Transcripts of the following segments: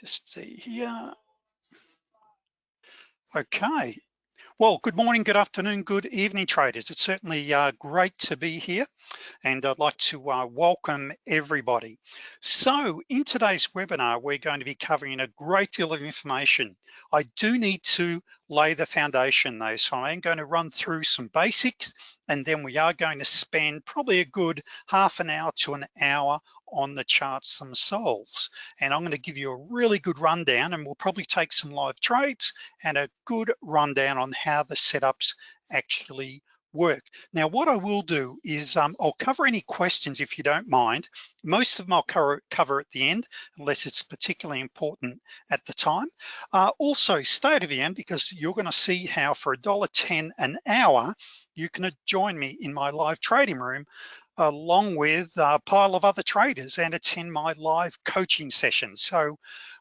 just see here. Okay. Well, good morning, good afternoon, good evening, traders. It's certainly uh, great to be here and I'd like to uh, welcome everybody. So in today's webinar, we're going to be covering a great deal of information. I do need to lay the foundation though, so I'm going to run through some basics and then we are going to spend probably a good half an hour to an hour on the charts themselves. And I'm gonna give you a really good rundown and we'll probably take some live trades and a good rundown on how the setups actually work. Now, what I will do is um, I'll cover any questions if you don't mind. Most of them I'll cover, cover at the end, unless it's particularly important at the time. Uh, also, stay to the end because you're gonna see how for $1.10 an hour, you can join me in my live trading room along with a pile of other traders and attend my live coaching sessions. So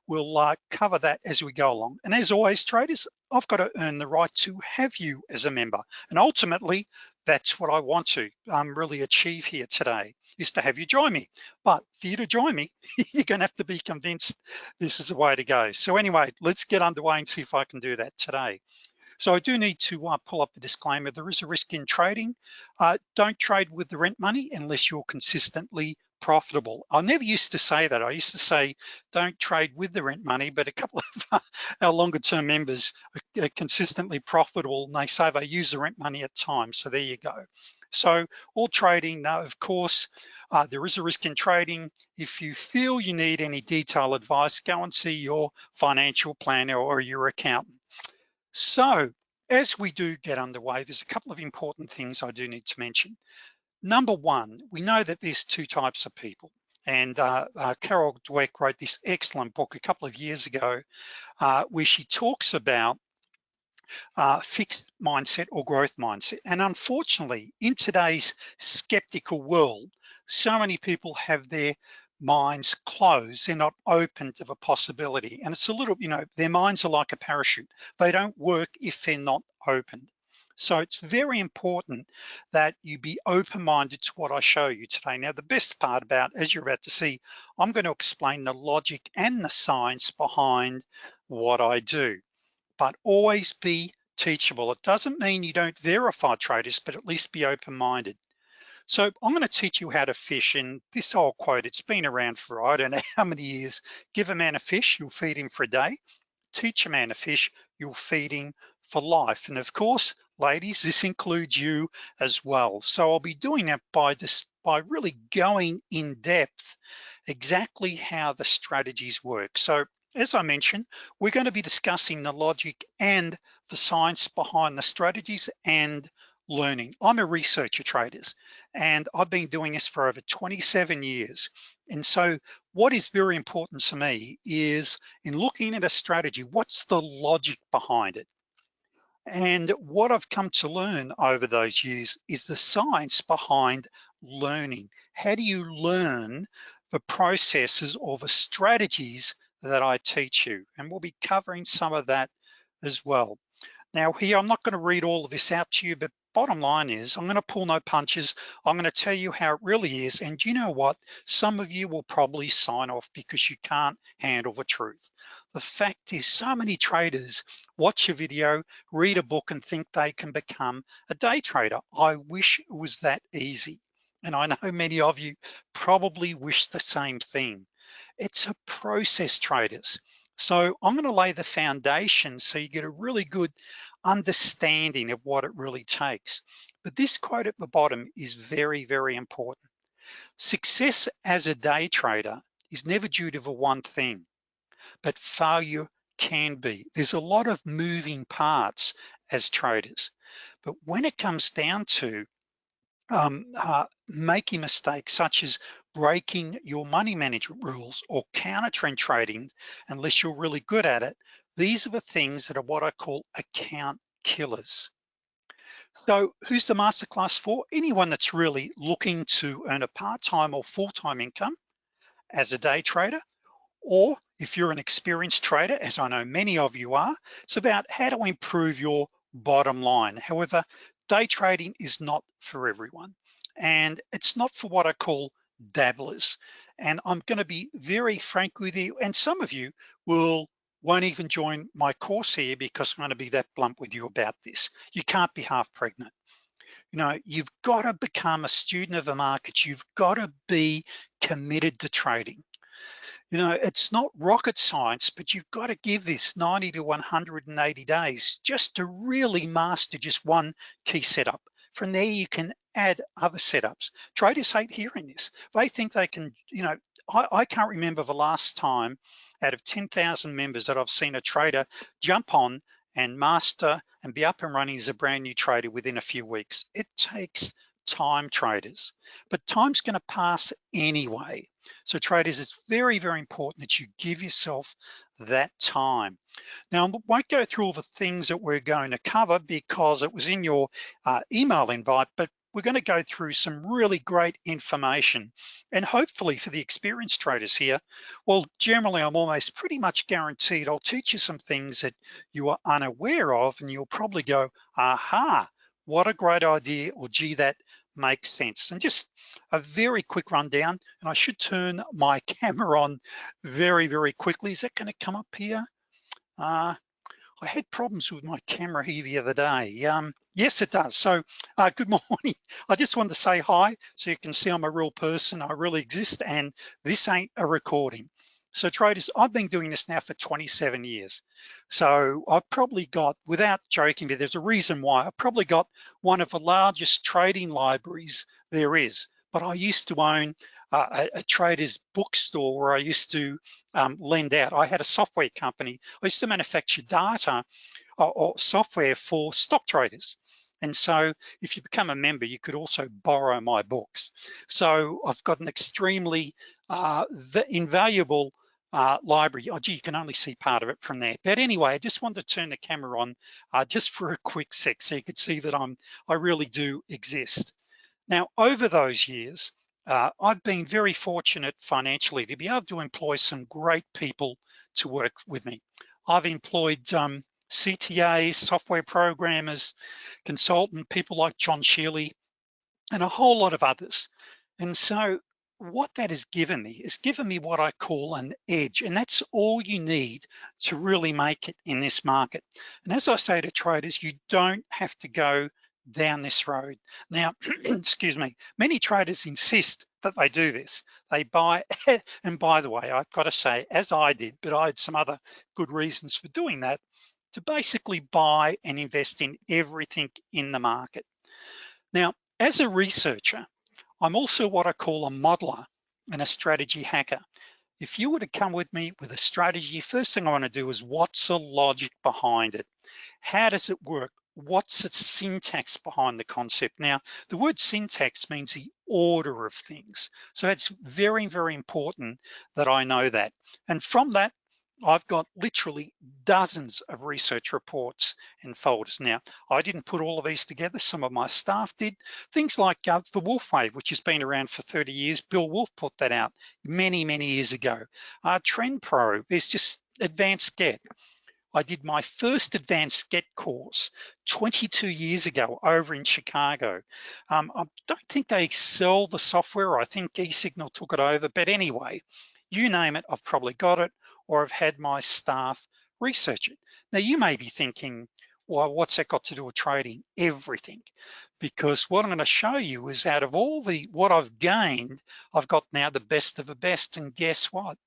we'll uh, cover that as we go along. And as always, traders, I've got to earn the right to have you as a member. And ultimately, that's what I want to um, really achieve here today, is to have you join me. But for you to join me, you're gonna have to be convinced this is the way to go. So anyway, let's get underway and see if I can do that today. So I do need to uh, pull up the disclaimer. There is a risk in trading. Uh, don't trade with the rent money unless you're consistently profitable. I never used to say that. I used to say, don't trade with the rent money, but a couple of our longer term members are consistently profitable and they say they use the rent money at times. So there you go. So all trading, now of course, uh, there is a risk in trading. If you feel you need any detailed advice, go and see your financial planner or your accountant. So as we do get underway, there's a couple of important things I do need to mention. Number one, we know that there's two types of people. And uh, uh, Carol Dweck wrote this excellent book a couple of years ago uh, where she talks about uh, fixed mindset or growth mindset. And unfortunately, in today's skeptical world, so many people have their minds closed, they're not open to the possibility. And it's a little, you know, their minds are like a parachute. They don't work if they're not opened. So it's very important that you be open-minded to what I show you today. Now, the best part about, as you're about to see, I'm gonna explain the logic and the science behind what I do, but always be teachable. It doesn't mean you don't verify traders, but at least be open-minded. So I'm gonna teach you how to fish and this old quote, it's been around for I don't know how many years. Give a man a fish, you'll feed him for a day. Teach a man a fish, you'll feed him for life. And of course, ladies, this includes you as well. So I'll be doing that by this by really going in depth exactly how the strategies work. So as I mentioned, we're going to be discussing the logic and the science behind the strategies and learning. I'm a researcher traders and I've been doing this for over 27 years. And so what is very important to me is in looking at a strategy, what's the logic behind it? And what I've come to learn over those years is the science behind learning. How do you learn the processes or the strategies that I teach you? And we'll be covering some of that as well. Now here, I'm not gonna read all of this out to you, but bottom line is I'm gonna pull no punches. I'm gonna tell you how it really is. And you know what? Some of you will probably sign off because you can't handle the truth. The fact is so many traders watch a video, read a book and think they can become a day trader. I wish it was that easy. And I know many of you probably wish the same thing. It's a process traders. So I'm gonna lay the foundation so you get a really good understanding of what it really takes. But this quote at the bottom is very, very important. Success as a day trader is never due to the one thing, but failure can be. There's a lot of moving parts as traders. But when it comes down to um, uh, making mistakes such as breaking your money management rules or counter trend trading, unless you're really good at it, these are the things that are what I call account killers. So who's the masterclass for? Anyone that's really looking to earn a part-time or full-time income as a day trader, or if you're an experienced trader, as I know many of you are, it's about how to improve your bottom line. However, day trading is not for everyone. And it's not for what I call dabblers. And I'm gonna be very frank with you, and some of you will won't even join my course here because I'm gonna be that blunt with you about this. You can't be half pregnant. You know, you've gotta become a student of the markets. You've gotta be committed to trading. You know, it's not rocket science, but you've got to give this 90 to 180 days just to really master just one key setup. From there, you can add other setups. Traders hate hearing this. They think they can, you know, I, I can't remember the last time out of 10,000 members that I've seen a trader jump on and master and be up and running as a brand new trader within a few weeks. It takes time traders, but time's gonna pass anyway. So traders, it's very, very important that you give yourself that time. Now, I won't go through all the things that we're going to cover because it was in your uh, email invite, but we're gonna go through some really great information. And hopefully for the experienced traders here, well, generally I'm almost pretty much guaranteed I'll teach you some things that you are unaware of and you'll probably go, aha, what a great idea, or gee, that makes sense. And just a very quick rundown, and I should turn my camera on very, very quickly. Is that gonna come up here? Uh, I had problems with my camera here the other day. Um, yes, it does. So uh, good morning. I just wanted to say hi so you can see I'm a real person. I really exist and this ain't a recording. So traders, I've been doing this now for 27 years. So I've probably got, without joking, there's a reason why, I've probably got one of the largest trading libraries there is. But I used to own uh, a, a, trader's bookstore where I used to um, lend out. I had a software company. I used to manufacture data or, or software for stock traders. And so if you become a member, you could also borrow my books. So I've got an extremely uh, invaluable uh, library. Oh, gee, you can only see part of it from there. But anyway, I just wanted to turn the camera on uh, just for a quick sec so you could see that I'm, I really do exist. Now, over those years, uh, I've been very fortunate financially to be able to employ some great people to work with me. I've employed um, CTAs, software programmers, consultant, people like John Shealy, and a whole lot of others. And so what that has given me is given me what I call an edge and that's all you need to really make it in this market and as I say to traders you don't have to go down this road now excuse me many traders insist that they do this they buy and by the way I've got to say as I did but I had some other good reasons for doing that to basically buy and invest in everything in the market now as a researcher I'm also what I call a modeler and a strategy hacker. If you were to come with me with a strategy, first thing I wanna do is what's the logic behind it? How does it work? What's the syntax behind the concept? Now, the word syntax means the order of things. So it's very, very important that I know that. And from that, I've got literally dozens of research reports and folders. Now, I didn't put all of these together, some of my staff did. Things like uh, the Wolfe Wave, which has been around for 30 years, Bill Wolfe put that out many, many years ago. Uh, Trend Pro, there's just advanced get. I did my first advanced get course 22 years ago over in Chicago. Um, I don't think they sell the software. I think eSignal took it over, but anyway, you name it, I've probably got it or I've had my staff research it. Now you may be thinking, well, what's that got to do with trading? Everything. Because what I'm gonna show you is out of all the, what I've gained, I've got now the best of the best and guess what?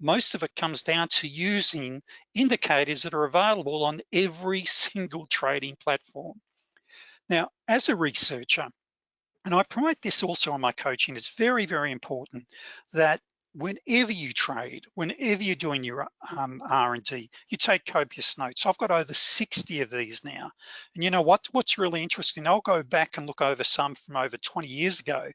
Most of it comes down to using indicators that are available on every single trading platform. Now, as a researcher, and I promote this also on my coaching, it's very, very important that whenever you trade, whenever you're doing your um, R&D, you take copious notes. I've got over 60 of these now. And you know what? What's really interesting, I'll go back and look over some from over 20 years ago.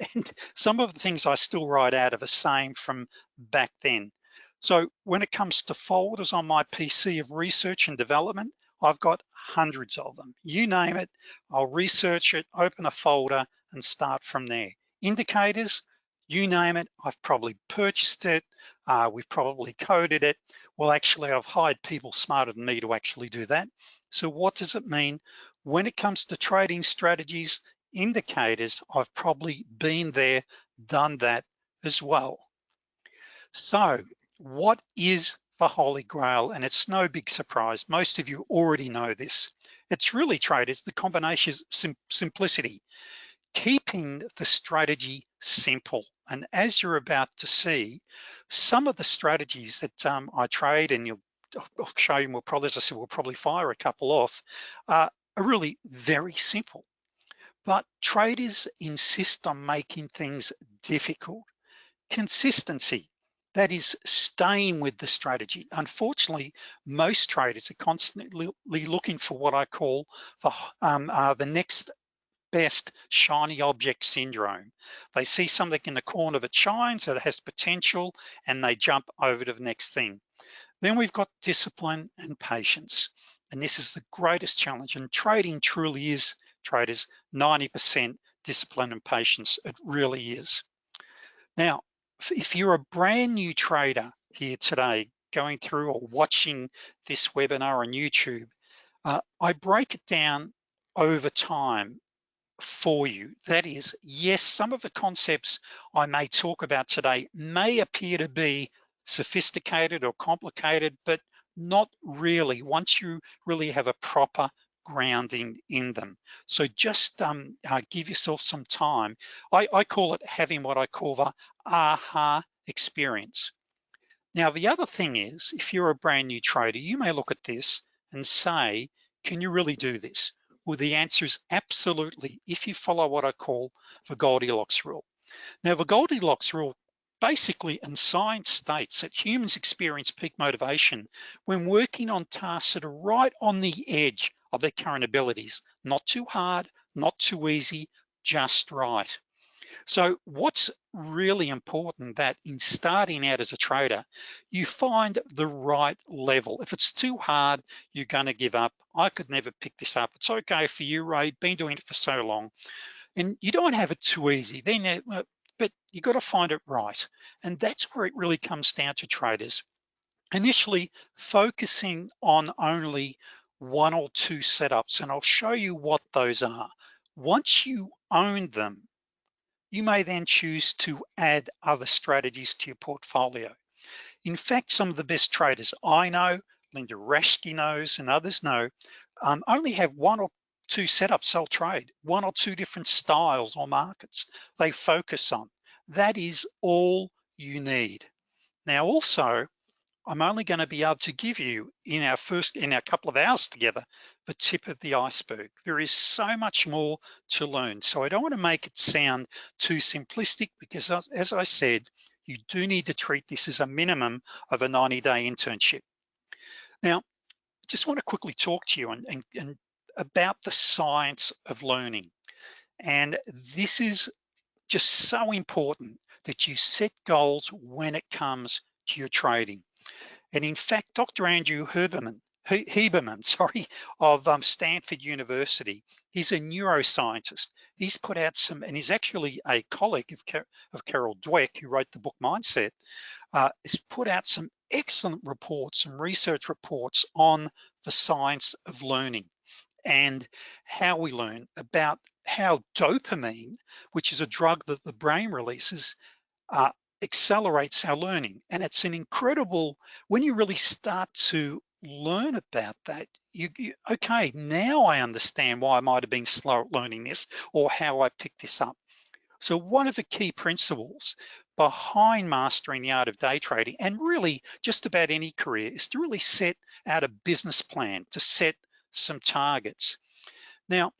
And some of the things I still write out are the same from back then. So when it comes to folders on my PC of research and development, I've got hundreds of them. You name it, I'll research it, open a folder and start from there. Indicators, you name it, I've probably purchased it, uh, we've probably coded it. Well, actually, I've hired people smarter than me to actually do that. So what does it mean? When it comes to trading strategies, indicators I've probably been there, done that as well. So what is the Holy Grail? And it's no big surprise. Most of you already know this. It's really traders, the combination of sim simplicity, keeping the strategy simple. And as you're about to see, some of the strategies that um, I trade and you'll I'll show you more probably, as I said, we'll probably fire a couple off, uh, are really very simple. But traders insist on making things difficult. Consistency, that is staying with the strategy. Unfortunately, most traders are constantly looking for what I call the, um, uh, the next best shiny object syndrome. They see something in the corner that shines, that has potential, and they jump over to the next thing. Then we've got discipline and patience. And this is the greatest challenge. And trading truly is, traders, 90% discipline and patience. It really is. Now, if you're a brand new trader here today, going through or watching this webinar on YouTube, uh, I break it down over time for you. That is, yes, some of the concepts I may talk about today may appear to be sophisticated or complicated, but not really once you really have a proper grounding in them. So just um, uh, give yourself some time. I, I call it having what I call the aha experience. Now, the other thing is, if you're a brand new trader, you may look at this and say, can you really do this? Well, the answer is absolutely, if you follow what I call the Goldilocks rule. Now, the Goldilocks rule basically, and science states that humans experience peak motivation when working on tasks that are right on the edge of their current abilities, not too hard, not too easy, just right. So what's really important that in starting out as a trader, you find the right level. If it's too hard, you're gonna give up. I could never pick this up. It's okay for you, Ray, been doing it for so long. And you don't have it too easy. Then uh, but you got to find it right. And that's where it really comes down to traders. Initially focusing on only one or two setups, and I'll show you what those are. Once you own them, you may then choose to add other strategies to your portfolio. In fact, some of the best traders I know, Linda Raschke knows, and others know, um, only have one or two setups they'll trade, one or two different styles or markets they focus on. That is all you need. Now also, I'm only gonna be able to give you in our first, in our couple of hours together, the tip of the iceberg. There is so much more to learn. So I don't wanna make it sound too simplistic because as, I said, you do need to treat this as a minimum of a 90 day internship. Now, just wanna quickly talk to you and, and, and about the science of learning. And this is just so important that you set goals when it comes to your trading. And in fact, Dr. Andrew Huberman, sorry, of um, Stanford University, he's a neuroscientist. He's put out some, and he's actually a colleague of, Car of Carol Dweck, who wrote the book Mindset, uh, has put out some excellent reports, some research reports on the science of learning and how we learn about how dopamine, which is a drug that the brain releases, uh, accelerates our learning. And it's an incredible, when you really start to learn about that, you, you, okay, now I understand why I might have been slow at learning this or how I picked this up. So one of the key principles behind mastering the art of day trading and really just about any career is to really set out a business plan, to set some targets. Now,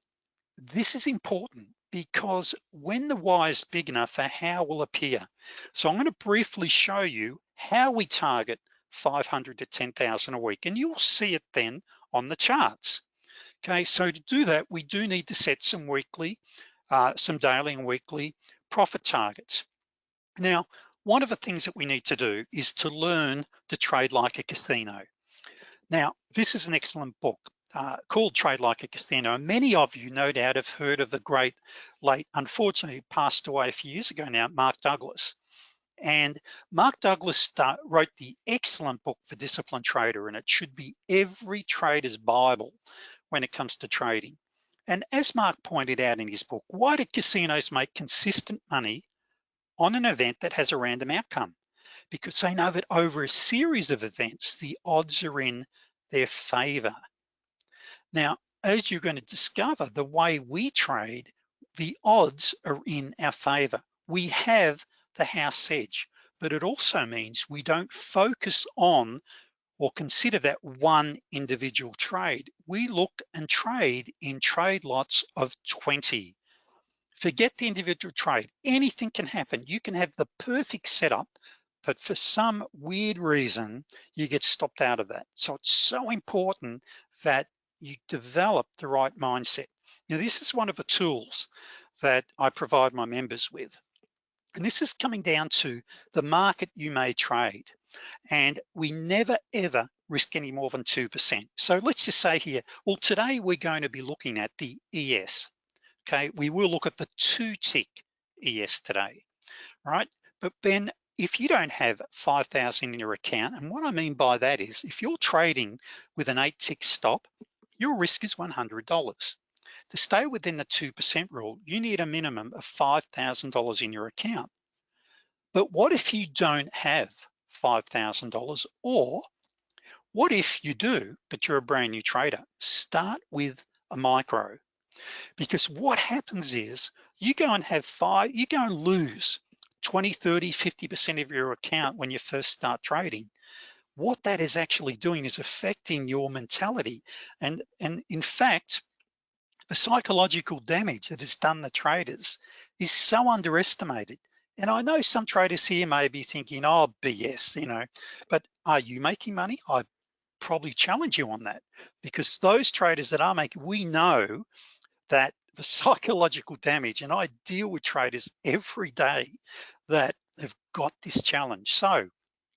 this is important because when the why is big enough, the how will appear. So I'm gonna briefly show you how we target 500 to 10,000 a week, and you'll see it then on the charts. Okay, so to do that, we do need to set some weekly, uh, some daily and weekly profit targets. Now, one of the things that we need to do is to learn to trade like a casino. Now, this is an excellent book uh, called Trade Like a Casino. And many of you no doubt have heard of the great late, unfortunately passed away a few years ago now, Mark Douglas. And Mark Douglas wrote the excellent book for Disciplined Trader, and it should be every trader's Bible when it comes to trading. And as Mark pointed out in his book, why do casinos make consistent money on an event that has a random outcome? Because they know that over a series of events, the odds are in their favor. Now, as you're gonna discover, the way we trade, the odds are in our favor. We have the house edge, but it also means we don't focus on or consider that one individual trade. We look and trade in trade lots of 20. Forget the individual trade, anything can happen. You can have the perfect setup, but for some weird reason, you get stopped out of that. So it's so important that you develop the right mindset. Now, this is one of the tools that I provide my members with. And this is coming down to the market you may trade. And we never ever risk any more than 2%. So let's just say here, well, today we're going to be looking at the ES. Okay, we will look at the two tick ES today, right? But then if you don't have 5,000 in your account, and what I mean by that is if you're trading with an eight tick stop, your risk is $100. To stay within the 2% rule, you need a minimum of $5,000 in your account. But what if you don't have $5,000 or what if you do, but you're a brand new trader? Start with a micro because what happens is you go and have five, you go and lose 20, 30, 50% of your account when you first start trading what that is actually doing is affecting your mentality. And, and in fact, the psychological damage that has done the traders is so underestimated. And I know some traders here may be thinking, oh, BS, you know, but are you making money? I probably challenge you on that because those traders that are making, we know that the psychological damage, and I deal with traders every day that have got this challenge. So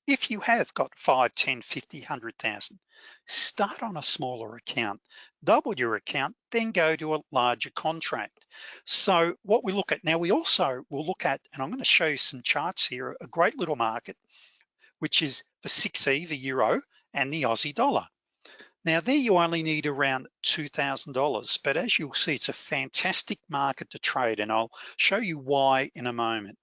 if you have got 5, 10, 50, 100,000, start on a smaller account, double your account, then go to a larger contract. So what we look at now, we also will look at, and I'm gonna show you some charts here, a great little market, which is the 6E, the Euro, and the Aussie dollar. Now there you only need around $2,000, but as you'll see, it's a fantastic market to trade and I'll show you why in a moment.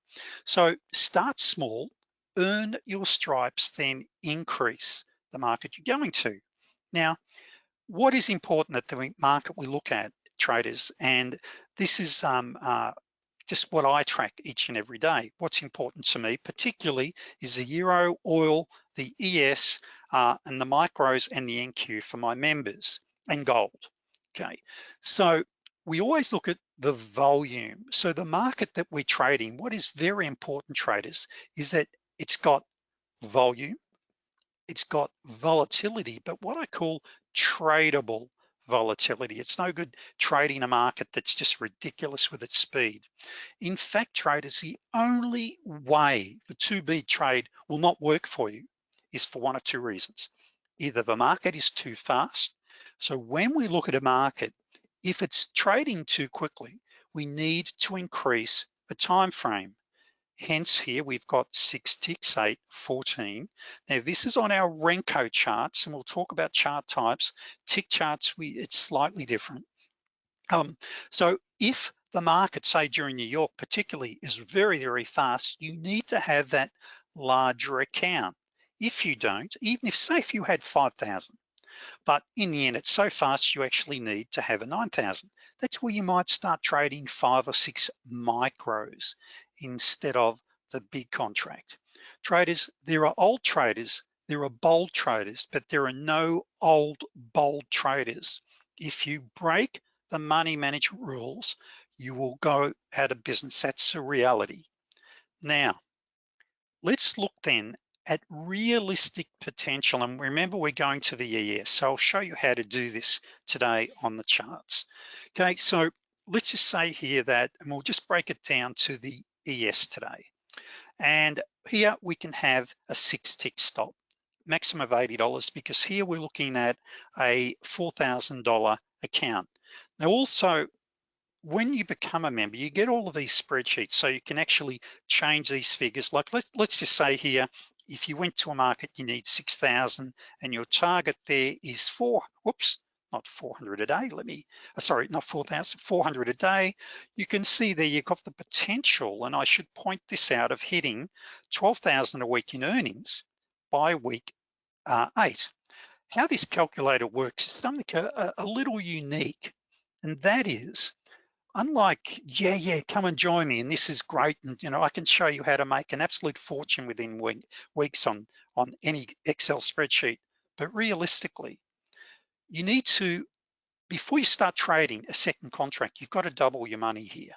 So start small, earn your stripes, then increase the market you're going to. Now, what is important at the market we look at, traders, and this is um, uh, just what I track each and every day. What's important to me, particularly, is the Euro, oil, the ES, uh, and the micros and the NQ for my members, and gold, okay? So we always look at the volume. So the market that we're trading, what is very important, traders, is that it's got volume, it's got volatility, but what I call tradable volatility. It's no good trading a market that's just ridiculous with its speed. In fact, traders, the only way the 2B trade will not work for you is for one of two reasons. Either the market is too fast. So when we look at a market, if it's trading too quickly, we need to increase the time frame. Hence here, we've got six ticks, eight, 14. Now this is on our Renko charts and we'll talk about chart types. Tick charts, we it's slightly different. Um, so if the market, say during New York particularly, is very, very fast, you need to have that larger account. If you don't, even if, say if you had 5,000, but in the end, it's so fast, you actually need to have a 9,000. That's where you might start trading five or six micros instead of the big contract. Traders, there are old traders, there are bold traders, but there are no old bold traders. If you break the money management rules, you will go out of business. That's a reality. Now, let's look then at realistic potential. And remember, we're going to the ES. So I'll show you how to do this today on the charts. Okay, so let's just say here that, and we'll just break it down to the ES today. And here we can have a six tick stop, maximum of $80 because here we're looking at a $4,000 account. Now also, when you become a member, you get all of these spreadsheets so you can actually change these figures. Like let, let's just say here, if you went to a market, you need 6,000 and your target there is four, whoops, not 400 a day, let me, uh, sorry, not 4,000, 400 a day. You can see there you've got the potential, and I should point this out, of hitting 12,000 a week in earnings by week uh, eight. How this calculator works is something a, a little unique, and that is, unlike, yeah, yeah, come and join me, and this is great, and you know, I can show you how to make an absolute fortune within week, weeks on, on any Excel spreadsheet. But realistically, you need to, before you start trading a second contract, you've got to double your money here.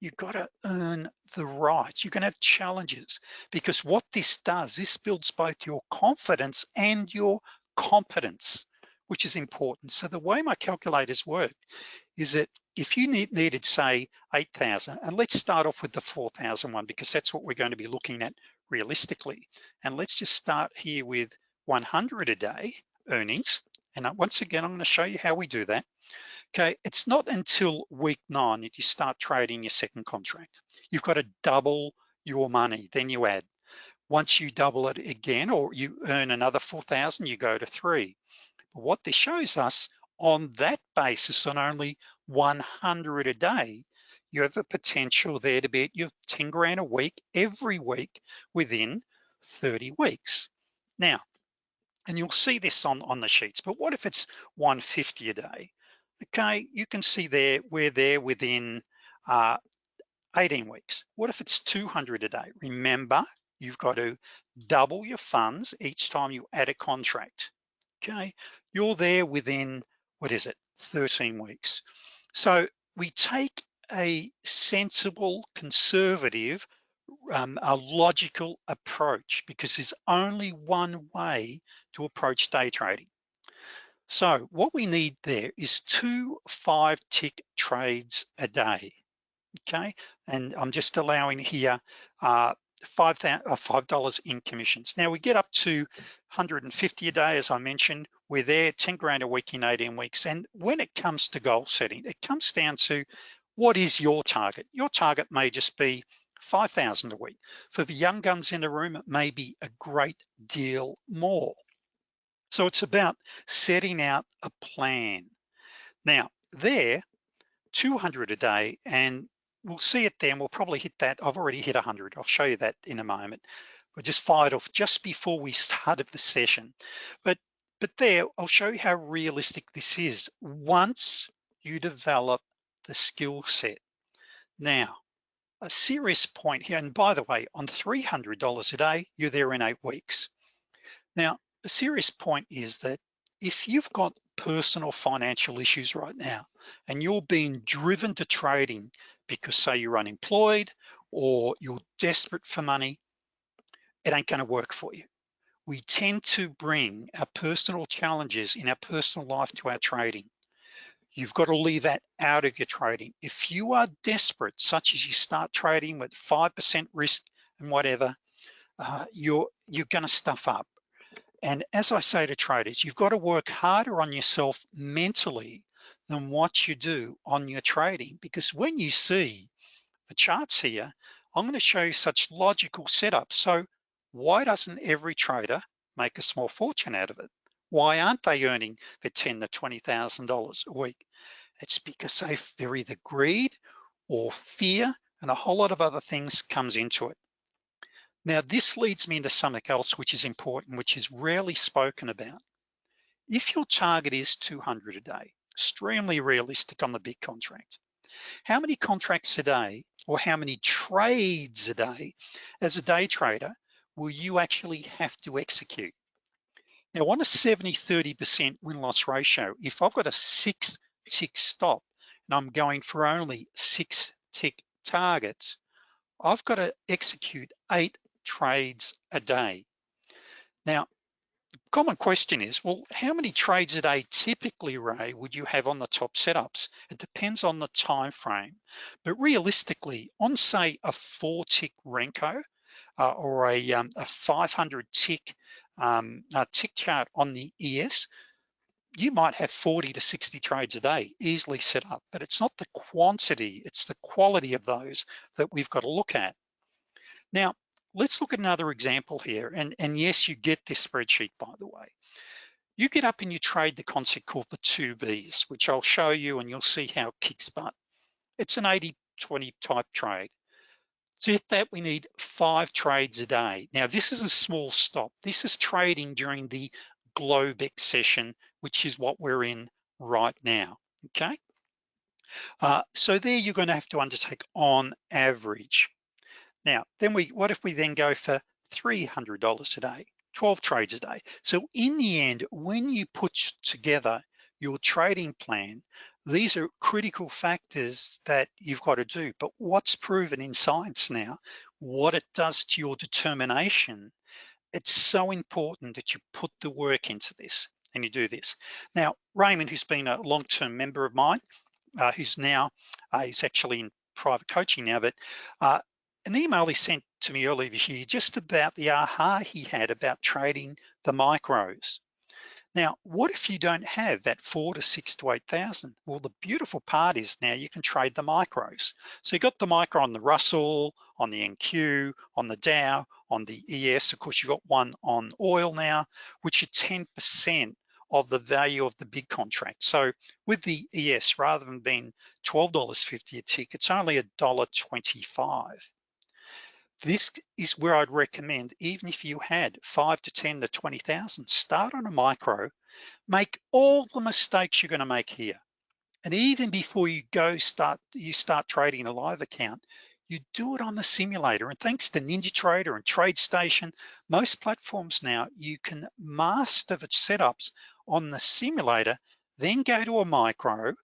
You've got to earn the rights. You're gonna have challenges because what this does, this builds both your confidence and your competence, which is important. So the way my calculators work is that if you need, needed say 8,000, and let's start off with the 4,000 one because that's what we're going to be looking at realistically. And let's just start here with 100 a day earnings. And once again, I'm gonna show you how we do that. Okay, it's not until week nine that you start trading your second contract. You've got to double your money, then you add. Once you double it again, or you earn another 4,000, you go to three. But what this shows us, on that basis, on only 100 a day, you have the potential there to be at your 10 grand a week, every week within 30 weeks. Now, and you'll see this on, on the sheets, but what if it's 150 a day? Okay, you can see there, we're there within uh, 18 weeks. What if it's 200 a day? Remember, you've got to double your funds each time you add a contract. Okay, you're there within, what is it, 13 weeks. So we take a sensible, conservative, um, a logical approach because there's only one way to approach day trading. So what we need there is two five tick trades a day, okay? And I'm just allowing here uh, five uh, five dollars in commissions. Now we get up to 150 a day, as I mentioned. We're there 10 grand a week in 18 weeks. And when it comes to goal setting, it comes down to what is your target? Your target may just be 5,000 a week. For the young guns in the room, it may be a great deal more. So it's about setting out a plan. Now there, 200 a day, and we'll see it then, we'll probably hit that. I've already hit 100, I'll show you that in a moment. We just fired off just before we started the session. But, but there, I'll show you how realistic this is once you develop the skill set. Now, a serious point here, and by the way, on $300 a day, you're there in eight weeks. Now, a serious point is that if you've got personal financial issues right now, and you're being driven to trading because say you're unemployed or you're desperate for money, it ain't gonna work for you. We tend to bring our personal challenges in our personal life to our trading. You've got to leave that out of your trading. If you are desperate, such as you start trading with 5% risk and whatever, uh, you're, you're gonna stuff up. And as I say to traders, you've got to work harder on yourself mentally than what you do on your trading. Because when you see the charts here, I'm gonna show you such logical setup. So why doesn't every trader make a small fortune out of it? Why aren't they earning the ten to $20,000 a week? It's because they, they're either greed or fear and a whole lot of other things comes into it. Now this leads me into something else which is important, which is rarely spoken about. If your target is 200 a day, extremely realistic on the big contract, how many contracts a day or how many trades a day as a day trader will you actually have to execute? Now on a 70, 30% win-loss ratio, if I've got a six tick stop and I'm going for only six tick targets, I've got to execute eight trades a day. Now, common question is, well, how many trades a day typically, Ray, would you have on the top setups? It depends on the time frame. But realistically, on say a four tick Renko, uh, or a, um, a 500 tick um, uh, tick chart on the ES, you might have 40 to 60 trades a day easily set up, but it's not the quantity, it's the quality of those that we've got to look at. Now, let's look at another example here. And, and yes, you get this spreadsheet, by the way. you get up and you trade the concept called the two Bs, which I'll show you and you'll see how it kicks butt. It's an 80-20 type trade. So if that we need five trades a day. Now this is a small stop. This is trading during the Globex session, which is what we're in right now, okay? Uh, so there you're gonna have to undertake on average. Now, then we, what if we then go for $300 a day, 12 trades a day? So in the end, when you put together your trading plan, these are critical factors that you've got to do. But what's proven in science now, what it does to your determination, it's so important that you put the work into this and you do this. Now, Raymond, who's been a long-term member of mine, uh, who's now, uh, he's actually in private coaching now, but uh, an email he sent to me earlier this year just about the aha he had about trading the micros. Now, what if you don't have that four to six to 8,000? Well, the beautiful part is now you can trade the micros. So you got the micro on the Russell, on the NQ, on the Dow, on the ES. Of course, you got one on oil now, which are 10% of the value of the big contract. So with the ES, rather than being $12.50 a tick, it's only $1.25. This is where I'd recommend, even if you had five to 10 to 20,000, start on a micro, make all the mistakes you're gonna make here. And even before you go start, you start trading a live account, you do it on the simulator. And thanks to NinjaTrader and TradeStation, most platforms now, you can master the setups on the simulator, then go to a micro,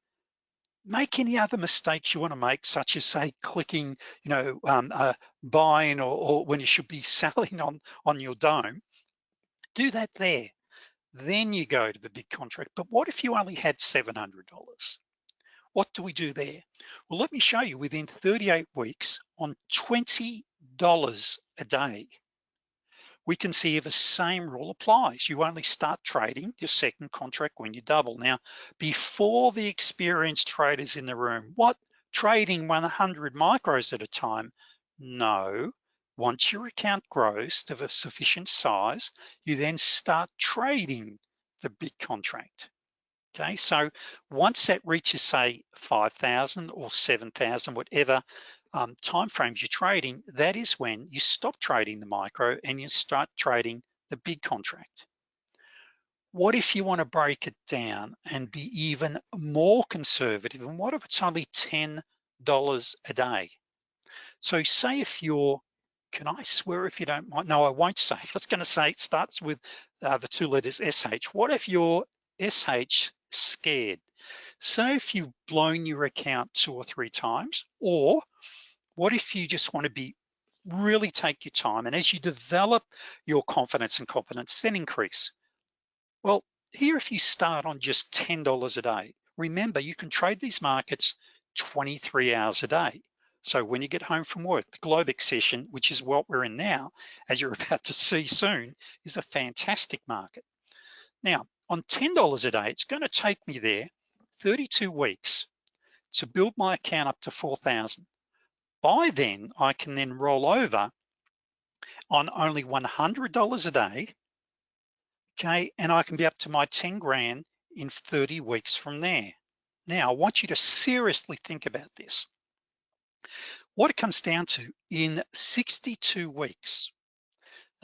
make any other mistakes you wanna make, such as say clicking, you know, um, uh, buying or, or when you should be selling on, on your DOM, do that there. Then you go to the big contract. But what if you only had $700? What do we do there? Well, let me show you within 38 weeks on $20 a day, we can see if the same rule applies. You only start trading your second contract when you double. Now, before the experienced traders in the room, what trading 100 micros at a time? No, once your account grows to a sufficient size, you then start trading the big contract. Okay, so once that reaches say 5,000 or 7,000, whatever um, timeframes you're trading, that is when you stop trading the micro and you start trading the big contract. What if you wanna break it down and be even more conservative? And what if it's only $10 a day? So say if you're, can I swear if you don't mind? No, I won't say. I was gonna say it starts with uh, the two letters SH. What if you're SH scared? Say if you've blown your account two or three times, or what if you just wanna be really take your time and as you develop your confidence and competence, then increase. Well, here if you start on just $10 a day, remember you can trade these markets 23 hours a day. So when you get home from work, the Globex session, which is what we're in now, as you're about to see soon, is a fantastic market. Now, on $10 a day, it's gonna take me there 32 weeks to build my account up to 4,000. By then, I can then roll over on only $100 a day, okay? And I can be up to my 10 grand in 30 weeks from there. Now, I want you to seriously think about this. What it comes down to, in 62 weeks,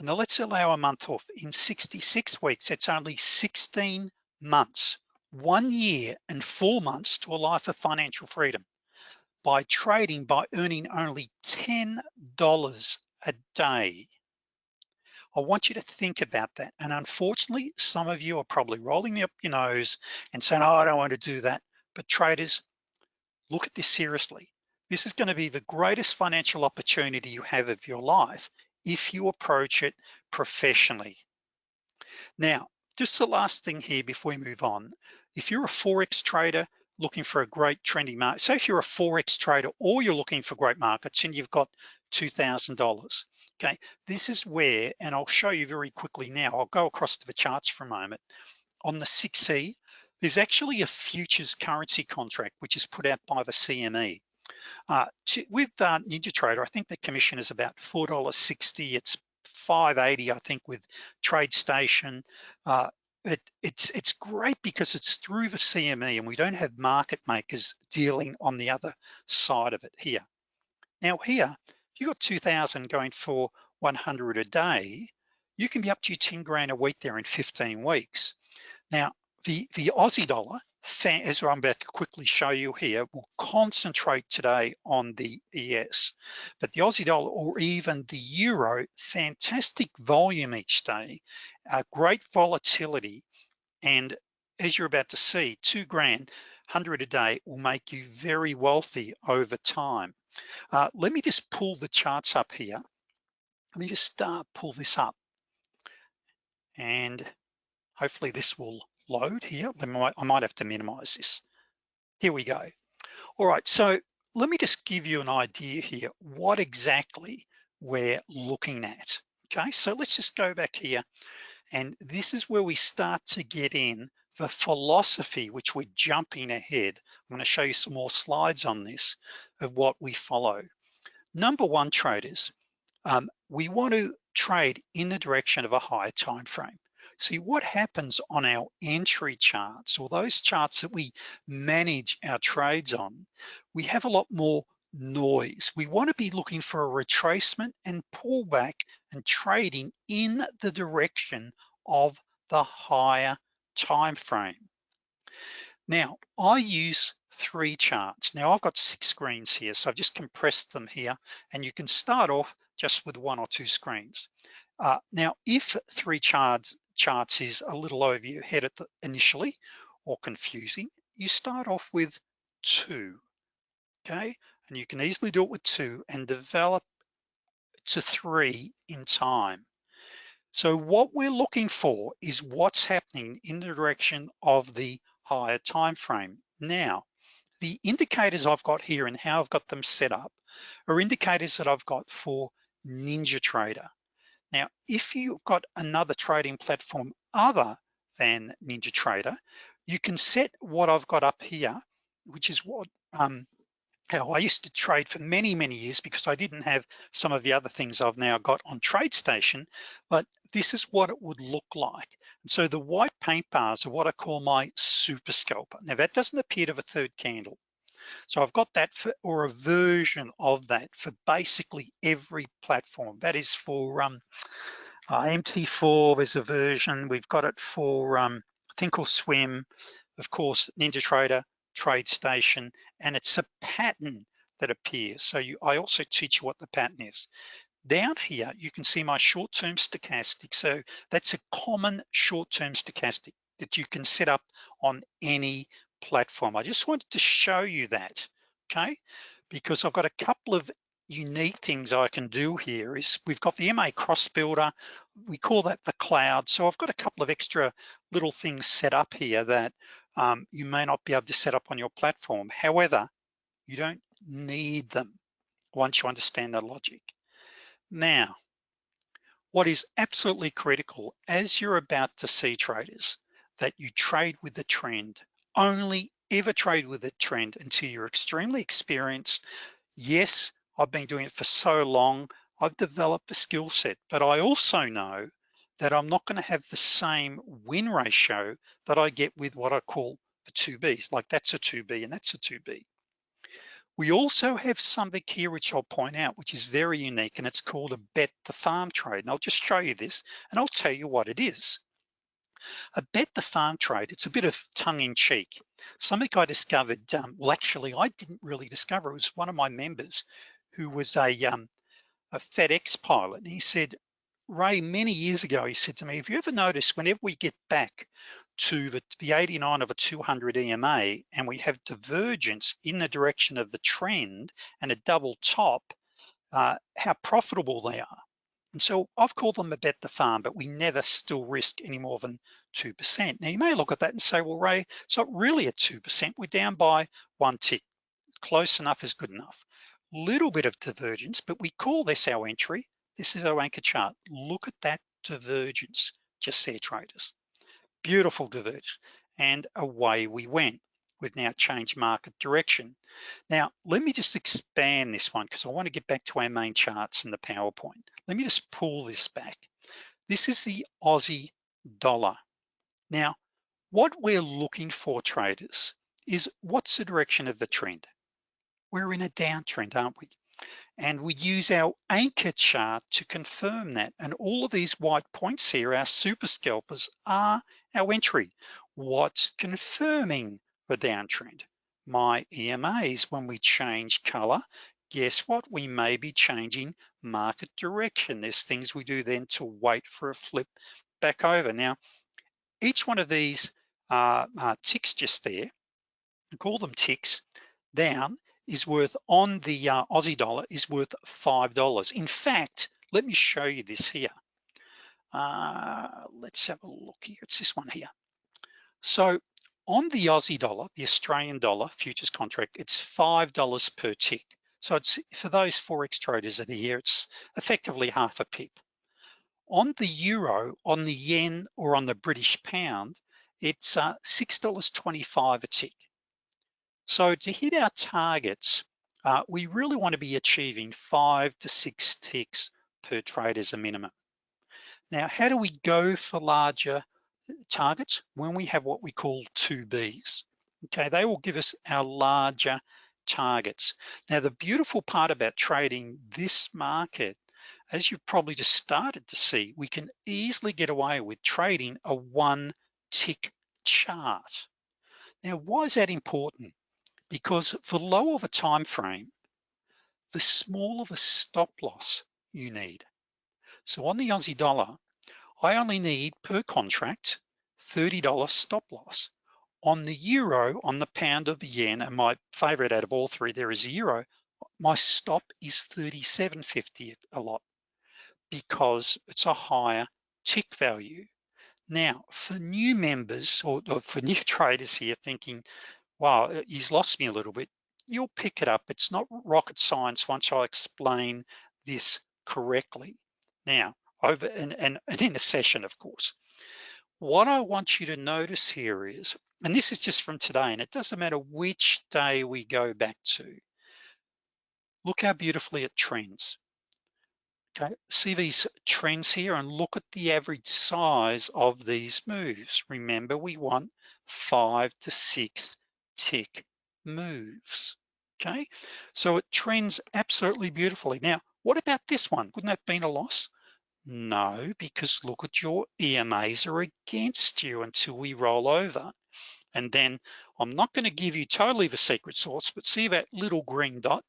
now let's allow a month off, in 66 weeks, it's only 16 months, one year and four months to a life of financial freedom by trading by earning only $10 a day. I want you to think about that. And unfortunately, some of you are probably rolling up your nose and saying, oh, I don't want to do that. But traders, look at this seriously. This is gonna be the greatest financial opportunity you have of your life if you approach it professionally. Now, just the last thing here before we move on, if you're a Forex trader, looking for a great trending market. So if you're a Forex trader or you're looking for great markets and you've got $2,000, okay? This is where, and I'll show you very quickly now, I'll go across to the charts for a moment. On the 6E, there's actually a futures currency contract, which is put out by the CME. Uh, to, with uh, NinjaTrader, I think the commission is about $4.60. It's 580, I think, with TradeStation. Uh, but it's it's great because it's through the CME and we don't have market makers dealing on the other side of it here. Now here, if you got 2000 going for 100 a day, you can be up to 10 grand a week there in 15 weeks. Now, the, the Aussie dollar, as I'm about to quickly show you here, will concentrate today on the ES. But the Aussie dollar or even the Euro, fantastic volume each day, uh, great volatility. And as you're about to see, two grand, 100 a day will make you very wealthy over time. Uh, let me just pull the charts up here. Let me just uh, pull this up. And hopefully this will load here. Might, I might have to minimize this. Here we go. All right, so let me just give you an idea here, what exactly we're looking at. Okay, so let's just go back here. And this is where we start to get in the philosophy, which we're jumping ahead. I'm gonna show you some more slides on this of what we follow. Number one, traders, um, we want to trade in the direction of a higher time frame. See what happens on our entry charts or those charts that we manage our trades on, we have a lot more noise. We wanna be looking for a retracement and pullback and trading in the direction of the higher time frame. Now, I use three charts. Now I've got six screens here, so I've just compressed them here and you can start off just with one or two screens. Uh, now, if three charts charts is a little over your head at the initially or confusing, you start off with two, okay? And you can easily do it with two and develop to three in time. So what we're looking for is what's happening in the direction of the higher time frame. Now, the indicators I've got here and how I've got them set up are indicators that I've got for NinjaTrader. Now, if you've got another trading platform other than NinjaTrader, you can set what I've got up here, which is what um, how I used to trade for many, many years because I didn't have some of the other things I've now got on TradeStation, but this is what it would look like. And so the white paint bars are what I call my super scalper. Now that doesn't appear to a third candle. So I've got that for, or a version of that for basically every platform. That is for um, uh, MT4, there's a version. We've got it for um, Thinkorswim, of course, NinjaTrader, TradeStation, and it's a pattern that appears. So you, I also teach you what the pattern is. Down here, you can see my short-term stochastic. So that's a common short-term stochastic that you can set up on any platform. I just wanted to show you that, okay? Because I've got a couple of unique things I can do here is we've got the MA cross builder, we call that the cloud. So I've got a couple of extra little things set up here that um, you may not be able to set up on your platform. However, you don't need them once you understand the logic. Now, what is absolutely critical as you're about to see traders, that you trade with the trend only ever trade with a trend until you're extremely experienced. Yes, I've been doing it for so long, I've developed a skill set, but I also know that I'm not gonna have the same win ratio that I get with what I call the 2Bs, like that's a 2B and that's a 2B. We also have something here which I'll point out, which is very unique and it's called a bet the farm trade. And I'll just show you this and I'll tell you what it is. A bet the farm trade, it's a bit of tongue in cheek. Something I discovered, um, well, actually, I didn't really discover, it was one of my members who was a, um, a FedEx pilot. And he said, Ray, many years ago, he said to me, have you ever noticed whenever we get back to the, the 89 of a 200 EMA and we have divergence in the direction of the trend and a double top, uh, how profitable they are. And so I've called them a bet the farm, but we never still risk any more than 2%. Now you may look at that and say, well, Ray, it's not really a 2%, we're down by one tick. Close enough is good enough. Little bit of divergence, but we call this our entry. This is our anchor chart. Look at that divergence, just there traders. Beautiful divergence, and away we went. We've now changed market direction. Now, let me just expand this one because I want to get back to our main charts in the PowerPoint. Let me just pull this back. This is the Aussie dollar, Now, what we're looking for traders is what's the direction of the trend? We're in a downtrend, aren't we? And we use our anchor chart to confirm that. And all of these white points here, our super scalpers are our entry. What's confirming the downtrend? My EMAs, when we change color, guess what? We may be changing market direction. There's things we do then to wait for a flip back over. Now, each one of these uh, uh, ticks just there, call them ticks, down is worth on the uh, Aussie dollar is worth $5. In fact, let me show you this here. Uh, let's have a look here, it's this one here. So on the Aussie dollar, the Australian dollar futures contract, it's $5 per tick. So it's for those Forex traders that are here, it's effectively half a pip. On the euro, on the yen, or on the British pound, it's uh, $6.25 a tick. So to hit our targets, uh, we really wanna be achieving five to six ticks per trade as a minimum. Now, how do we go for larger targets? When we have what we call two Bs. Okay, they will give us our larger targets. Now, the beautiful part about trading this market, as you've probably just started to see, we can easily get away with trading a one tick chart. Now, why is that important? Because for low of a time frame, the smaller the stop loss you need. So on the Aussie dollar, I only need per contract $30 stop loss. On the euro, on the pound of the yen, and my favorite out of all three there is a euro, my stop is 37.50 a lot because it's a higher tick value. Now, for new members or, or for new traders here thinking, wow, uh, he's lost me a little bit, you'll pick it up. It's not rocket science once I explain this correctly. Now, over and, and, and in a session, of course. What I want you to notice here is, and this is just from today, and it doesn't matter which day we go back to, look how beautifully it trends. Okay, see these trends here and look at the average size of these moves. Remember, we want five to six tick moves, okay? So it trends absolutely beautifully. Now, what about this one? Wouldn't that have been a loss? No, because look at your EMAs are against you until we roll over. And then I'm not gonna give you totally the secret sauce, but see that little green dot?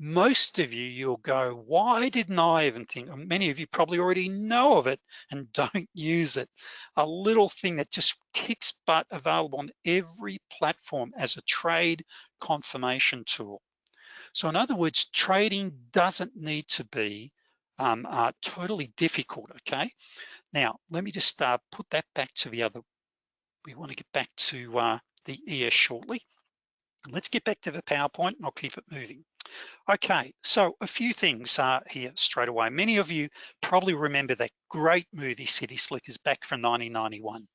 Most of you, you'll go, why didn't I even think? Many of you probably already know of it and don't use it. A little thing that just kicks butt available on every platform as a trade confirmation tool. So in other words, trading doesn't need to be um, are totally difficult, okay? Now, let me just uh, put that back to the other, we wanna get back to uh, the ES shortly. Let's get back to the PowerPoint and I'll keep it moving. Okay, so a few things uh, here straight away. Many of you probably remember that great movie City Slickers back from 1991,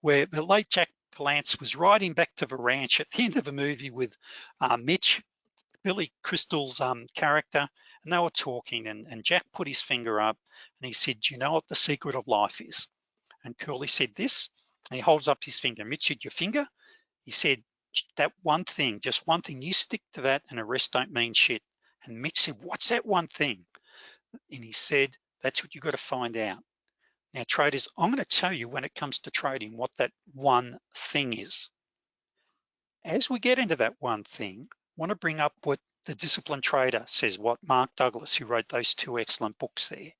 where the late Jack Palance was riding back to the ranch at the end of a movie with uh, Mitch, Billy Crystal's um, character, and they were talking and, and Jack put his finger up and he said, do you know what the secret of life is? And Curly said this, and he holds up his finger. Mitch your finger? He said, that one thing, just one thing, you stick to that and the rest don't mean shit. And Mitch said, what's that one thing? And he said, that's what you've got to find out. Now traders, I'm gonna tell you when it comes to trading what that one thing is. As we get into that one thing, I wanna bring up what the disciplined trader says what Mark Douglas, who wrote those two excellent books there.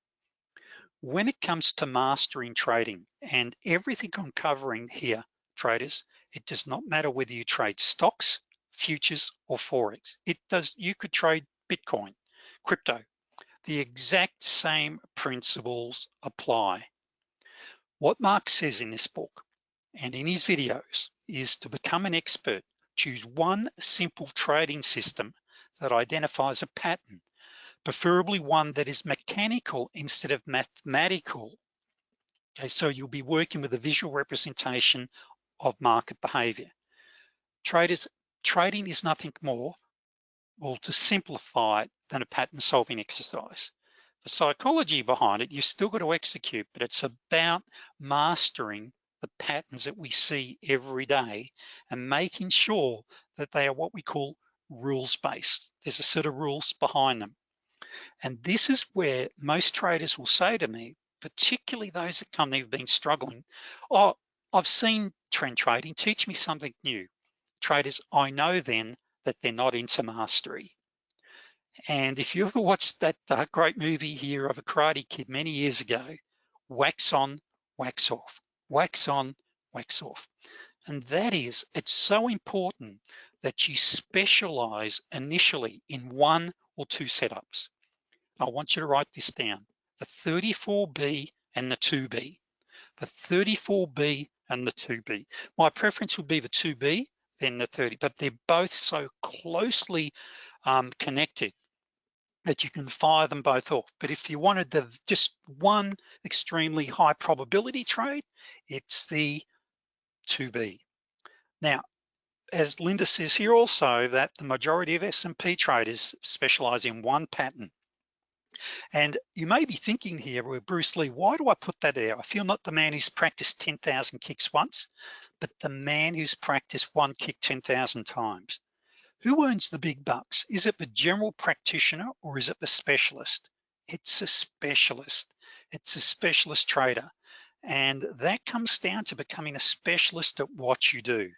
When it comes to mastering trading and everything I'm covering here, traders, it does not matter whether you trade stocks, futures, or Forex. It does, you could trade Bitcoin, crypto. The exact same principles apply. What Mark says in this book and in his videos is to become an expert, choose one simple trading system that identifies a pattern, preferably one that is mechanical instead of mathematical. Okay, so you'll be working with a visual representation of market behavior. Traders, trading is nothing more, well, to simplify it than a pattern solving exercise. The psychology behind it, you've still got to execute, but it's about mastering the patterns that we see every day and making sure that they are what we call rules-based. There's a set of rules behind them. And this is where most traders will say to me, particularly those that come, they've been struggling, oh, I've seen trend trading, teach me something new. Traders, I know then that they're not into mastery. And if you ever watched that uh, great movie here of a Karate Kid many years ago, wax on, wax off, wax on, wax off. And that is, it's so important that you specialize initially in one or two setups. I want you to write this down, the 34B and the 2B. The 34B and the 2B. My preference would be the 2B, then the 30, but they're both so closely um, connected that you can fire them both off. But if you wanted the just one extremely high probability trade, it's the 2B. Now, as Linda says here also that the majority of S&P traders specialize in one pattern. And you may be thinking here with Bruce Lee, why do I put that there? I feel not the man who's practiced 10,000 kicks once, but the man who's practiced one kick 10,000 times. Who earns the big bucks? Is it the general practitioner or is it the specialist? It's a specialist. It's a specialist trader. And that comes down to becoming a specialist at what you do.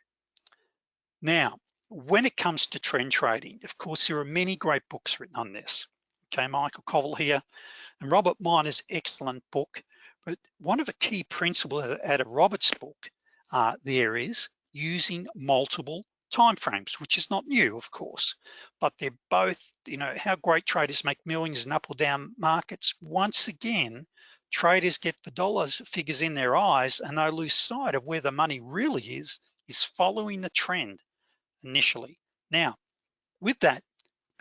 Now, when it comes to trend trading, of course, there are many great books written on this. Okay, Michael Covel here, and Robert Miner's excellent book. But one of the key principles out of Robert's book uh, there is using multiple timeframes, which is not new, of course, but they're both, you know, how great traders make millions in up or down markets. Once again, traders get the dollars figures in their eyes and they lose sight of where the money really is, is following the trend initially. Now, with that,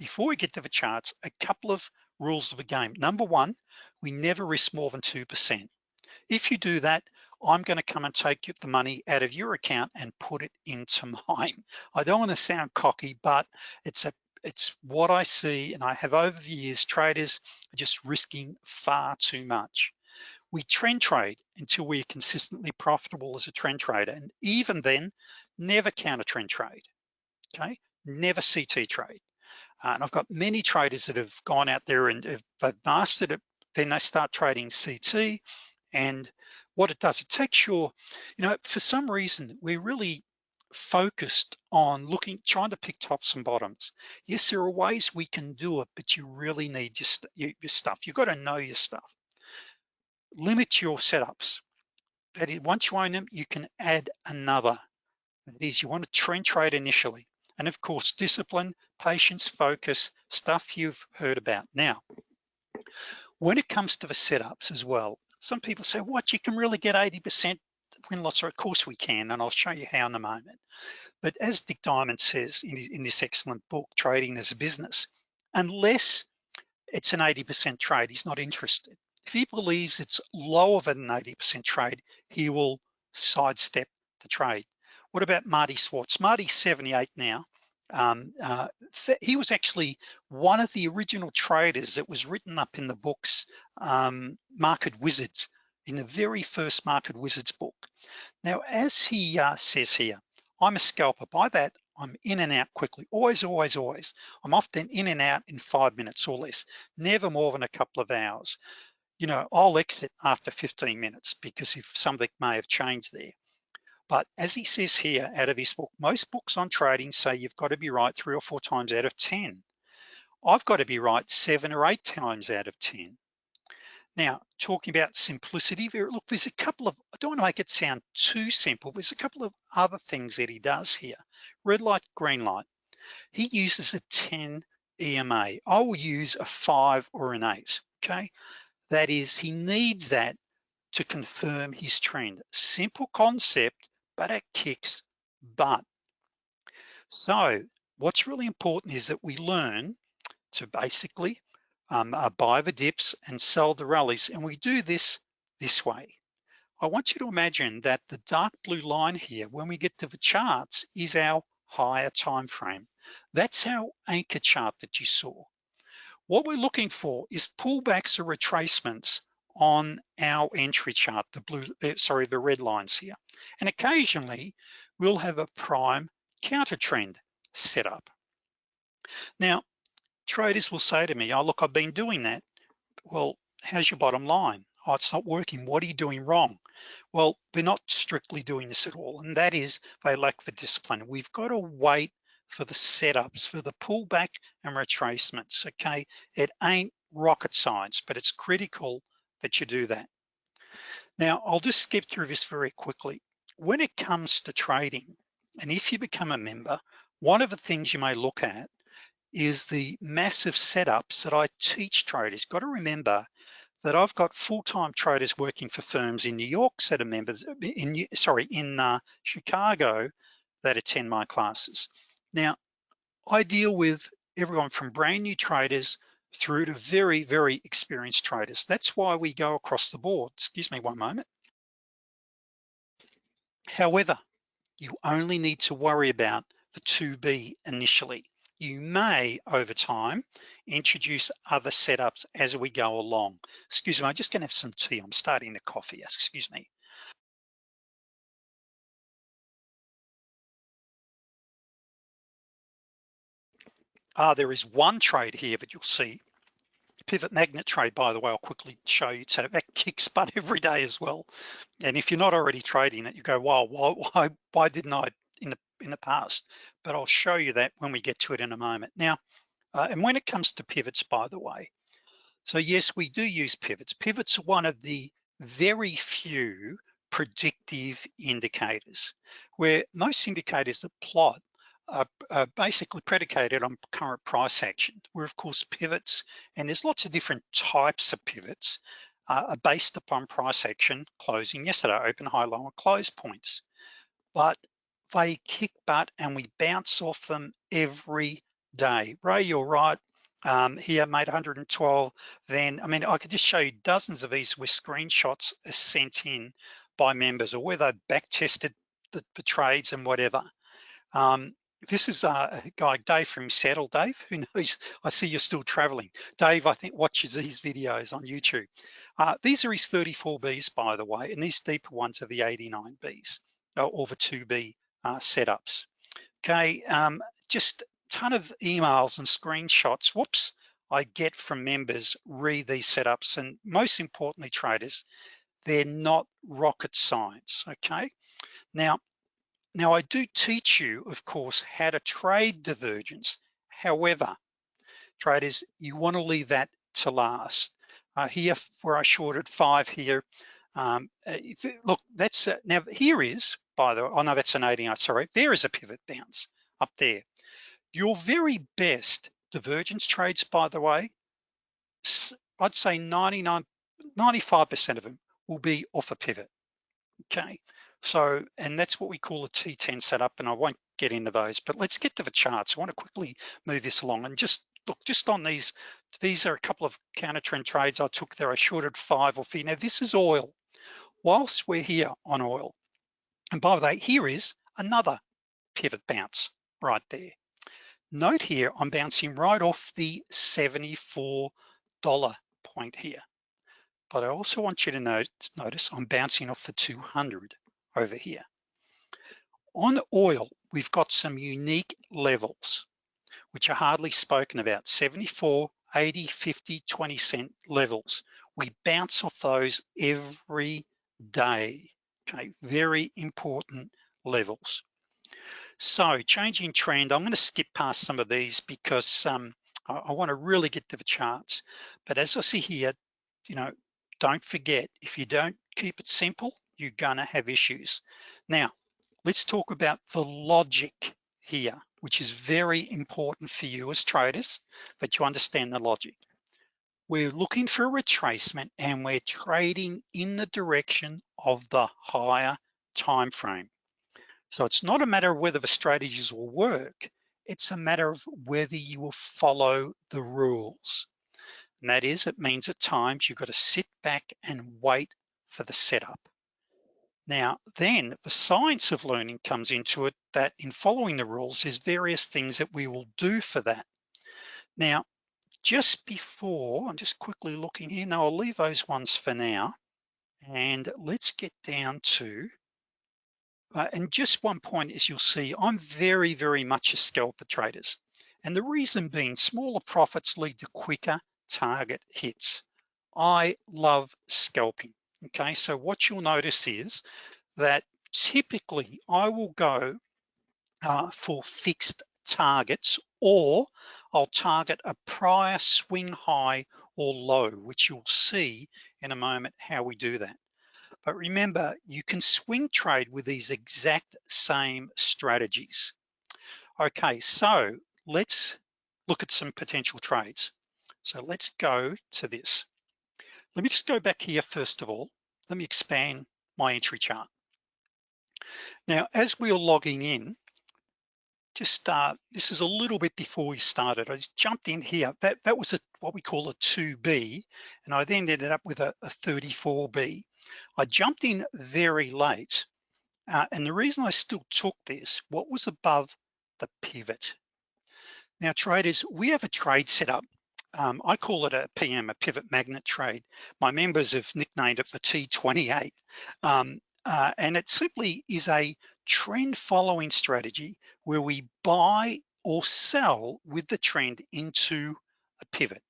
before we get to the charts, a couple of rules of the game. Number one, we never risk more than 2%. If you do that, I'm gonna come and take the money out of your account and put it into mine. I don't wanna sound cocky, but it's a it's what I see and I have over the years, traders are just risking far too much. We trend trade until we're consistently profitable as a trend trader. And even then, never counter trend trade okay? Never CT trade. Uh, and I've got many traders that have gone out there and if they've mastered it, then they start trading CT. And what it does, it takes your, you know, for some reason, we're really focused on looking, trying to pick tops and bottoms. Yes, there are ways we can do it, but you really need your, your stuff. You've got to know your stuff. Limit your setups. That is, once you own them, you can add another. That is, you want to trend trade initially and of course, discipline, patience, focus, stuff you've heard about. Now, when it comes to the setups as well, some people say, what, you can really get 80% win loss? Of course we can, and I'll show you how in a moment. But as Dick Diamond says in, in this excellent book, Trading as a Business, unless it's an 80% trade, he's not interested. If he believes it's lower than an 80% trade, he will sidestep the trade. What about Marty Schwartz? Marty's 78 now. Um, uh, he was actually one of the original traders that was written up in the books, um, Market Wizards, in the very first Market Wizards book. Now, as he uh, says here, I'm a scalper. By that, I'm in and out quickly, always, always, always. I'm often in and out in five minutes or less, never more than a couple of hours. You know, I'll exit after 15 minutes because if something may have changed there. But as he says here out of his book, most books on trading say you've got to be right three or four times out of 10. I've got to be right seven or eight times out of 10. Now, talking about simplicity, look, there's a couple of, I don't wanna make it sound too simple, there's a couple of other things that he does here. Red light, green light. He uses a 10 EMA. I will use a five or an eight, okay? That is, he needs that to confirm his trend. Simple concept, but it kicks butt. So what's really important is that we learn to basically um, uh, buy the dips and sell the rallies. And we do this this way. I want you to imagine that the dark blue line here, when we get to the charts, is our higher time frame. That's our anchor chart that you saw. What we're looking for is pullbacks or retracements on our entry chart, the blue, uh, sorry, the red lines here. And occasionally we'll have a prime counter trend set up. Now, traders will say to me, oh, look, I've been doing that. Well, how's your bottom line? Oh, it's not working. What are you doing wrong? Well, they're not strictly doing this at all. And that is they lack the discipline. We've got to wait for the setups, for the pullback and retracements, okay? It ain't rocket science, but it's critical that you do that. Now, I'll just skip through this very quickly. When it comes to trading, and if you become a member, one of the things you may look at is the massive setups that I teach traders. Got to remember that I've got full-time traders working for firms in New York that are members, in sorry, in uh, Chicago that attend my classes. Now, I deal with everyone from brand new traders through to very, very experienced traders. That's why we go across the board. Excuse me one moment. However, you only need to worry about the 2B initially. You may, over time, introduce other setups as we go along. Excuse me, I'm just gonna have some tea. I'm starting to coffee, excuse me. Ah, there is one trade here that you'll see pivot magnet trade, by the way, I'll quickly show you. So that kicks butt every day as well. And if you're not already trading it, you go, wow, why, why, why didn't I in the, in the past? But I'll show you that when we get to it in a moment. Now, uh, and when it comes to pivots, by the way, so yes, we do use pivots. Pivots are one of the very few predictive indicators where most indicators that plot are, basically predicated on current price action, where of course pivots, and there's lots of different types of pivots, uh, are based upon price action closing yesterday, open, high, low, close points. But they kick butt and we bounce off them every day. Ray, you're right. Um, here made 112 then I mean I could just show you dozens of these where screenshots sent in by members or where they back tested the, the trades and whatever um, this is a guy, Dave from Seattle. Dave, who knows, I see you're still traveling. Dave, I think watches these videos on YouTube. Uh, these are his 34Bs, by the way, and these deeper ones are the 89Bs uh, or the 2B uh, setups. Okay, um, just ton of emails and screenshots, whoops, I get from members read these setups and most importantly traders, they're not rocket science, okay? Now, now I do teach you, of course, how to trade divergence. However, traders, you wanna leave that to last. Uh, here, where I shorted five here, um, uh, look, that's, now here is, by the way, oh no, that's an 89, sorry, there is a pivot bounce up there. Your very best divergence trades, by the way, I'd say 99, 95% of them will be off a pivot, okay? So, and that's what we call a T10 setup, and I won't get into those, but let's get to the charts. I wanna quickly move this along and just look, just on these, these are a couple of counter trend trades I took there. I shorted five or here. Now this is oil. Whilst we're here on oil, and by the way, here is another pivot bounce right there. Note here, I'm bouncing right off the $74 point here. But I also want you to note, notice I'm bouncing off the 200 over here. On oil, we've got some unique levels, which are hardly spoken about, 74, 80, 50, 20 cent levels. We bounce off those every day, okay? Very important levels. So changing trend, I'm gonna skip past some of these because um, I, I wanna really get to the charts. But as I see here, you know, don't forget, if you don't keep it simple, you're gonna have issues. Now, let's talk about the logic here, which is very important for you as traders, that you understand the logic. We're looking for a retracement and we're trading in the direction of the higher time frame. So it's not a matter of whether the strategies will work, it's a matter of whether you will follow the rules. And that is, it means at times you've got to sit back and wait for the setup. Now, then the science of learning comes into it that in following the rules, there's various things that we will do for that. Now, just before, I'm just quickly looking here. Now I'll leave those ones for now. And let's get down to, uh, and just one point is you'll see, I'm very, very much a scalper traders. And the reason being smaller profits lead to quicker target hits. I love scalping, okay? So what you'll notice is that typically I will go uh, for fixed targets or I'll target a prior swing high or low, which you'll see in a moment how we do that. But remember, you can swing trade with these exact same strategies. Okay, so let's look at some potential trades. So let's go to this. Let me just go back here first of all. Let me expand my entry chart. Now, as we are logging in, just start, this is a little bit before we started. I just jumped in here. That, that was a, what we call a 2B, and I then ended up with a, a 34B. I jumped in very late, uh, and the reason I still took this, what was above the pivot. Now traders, we have a trade set up. Um, I call it a PM, a pivot magnet trade. My members have nicknamed it the T28. Um, uh, and it simply is a trend following strategy where we buy or sell with the trend into a pivot.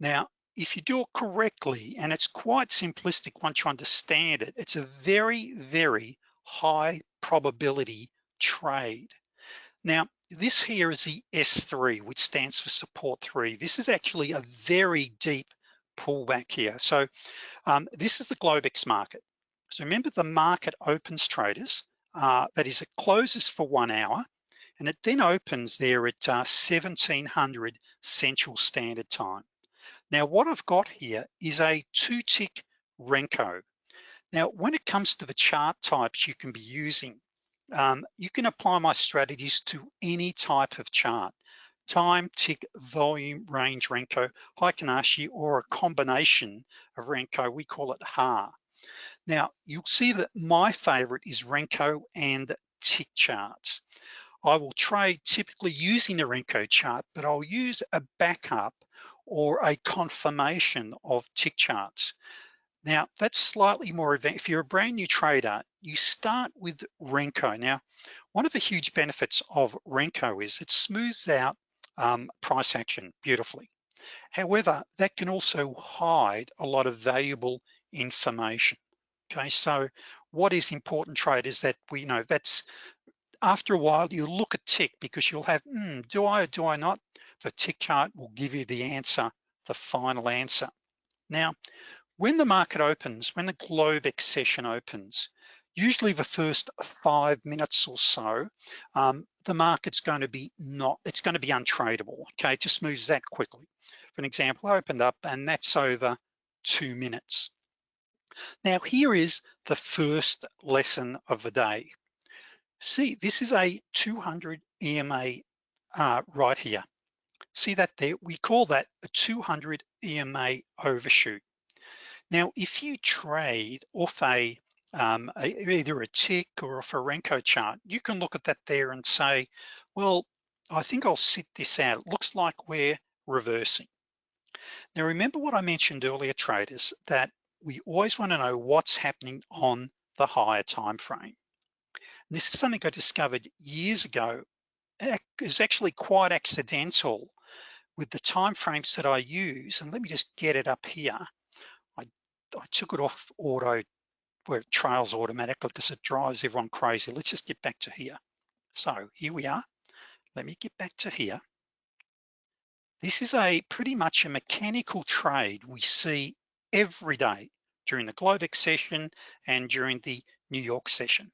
Now, if you do it correctly, and it's quite simplistic once you understand it, it's a very, very high probability trade. Now, this here is the S3, which stands for support three. This is actually a very deep pullback here. So um, this is the Globex market. So remember the market opens traders, uh, that is it closes for one hour and it then opens there at uh, 1700 Central Standard Time. Now what I've got here is a two tick Renko. Now when it comes to the chart types you can be using, um, you can apply my strategies to any type of chart. Time, tick, volume, range, Renko, Heikin Ashi, or a combination of Renko, we call it HAR. Now, you'll see that my favorite is Renko and tick charts. I will trade typically using the Renko chart, but I'll use a backup or a confirmation of tick charts. Now, that's slightly more advanced. If you're a brand new trader, you start with Renko. Now, one of the huge benefits of Renko is it smooths out um, price action beautifully. However, that can also hide a lot of valuable information. Okay, so what is important trade is that we you know that's after a while you look at tick because you'll have, mm, do I or do I not? The tick chart will give you the answer, the final answer. Now, when the market opens, when the Globex session opens, usually the first five minutes or so, um, the market's going to be not, it's going to be untradeable, okay? It just moves that quickly. For an example, I opened up and that's over two minutes. Now here is the first lesson of the day. See, this is a 200 EMA uh, right here. See that there, we call that a 200 EMA overshoot. Now, if you trade off a, um, a, either a tick or off a Renko chart, you can look at that there and say, well, I think I'll sit this out. It looks like we're reversing. Now, remember what I mentioned earlier, traders, that we always wanna know what's happening on the higher time frame. And this is something I discovered years ago. It is actually quite accidental with the time frames that I use. And let me just get it up here. I, took it off auto where it trails automatically because it drives everyone crazy. Let's just get back to here. So here we are. Let me get back to here. This is a pretty much a mechanical trade we see every day during the Globex session and during the New York session.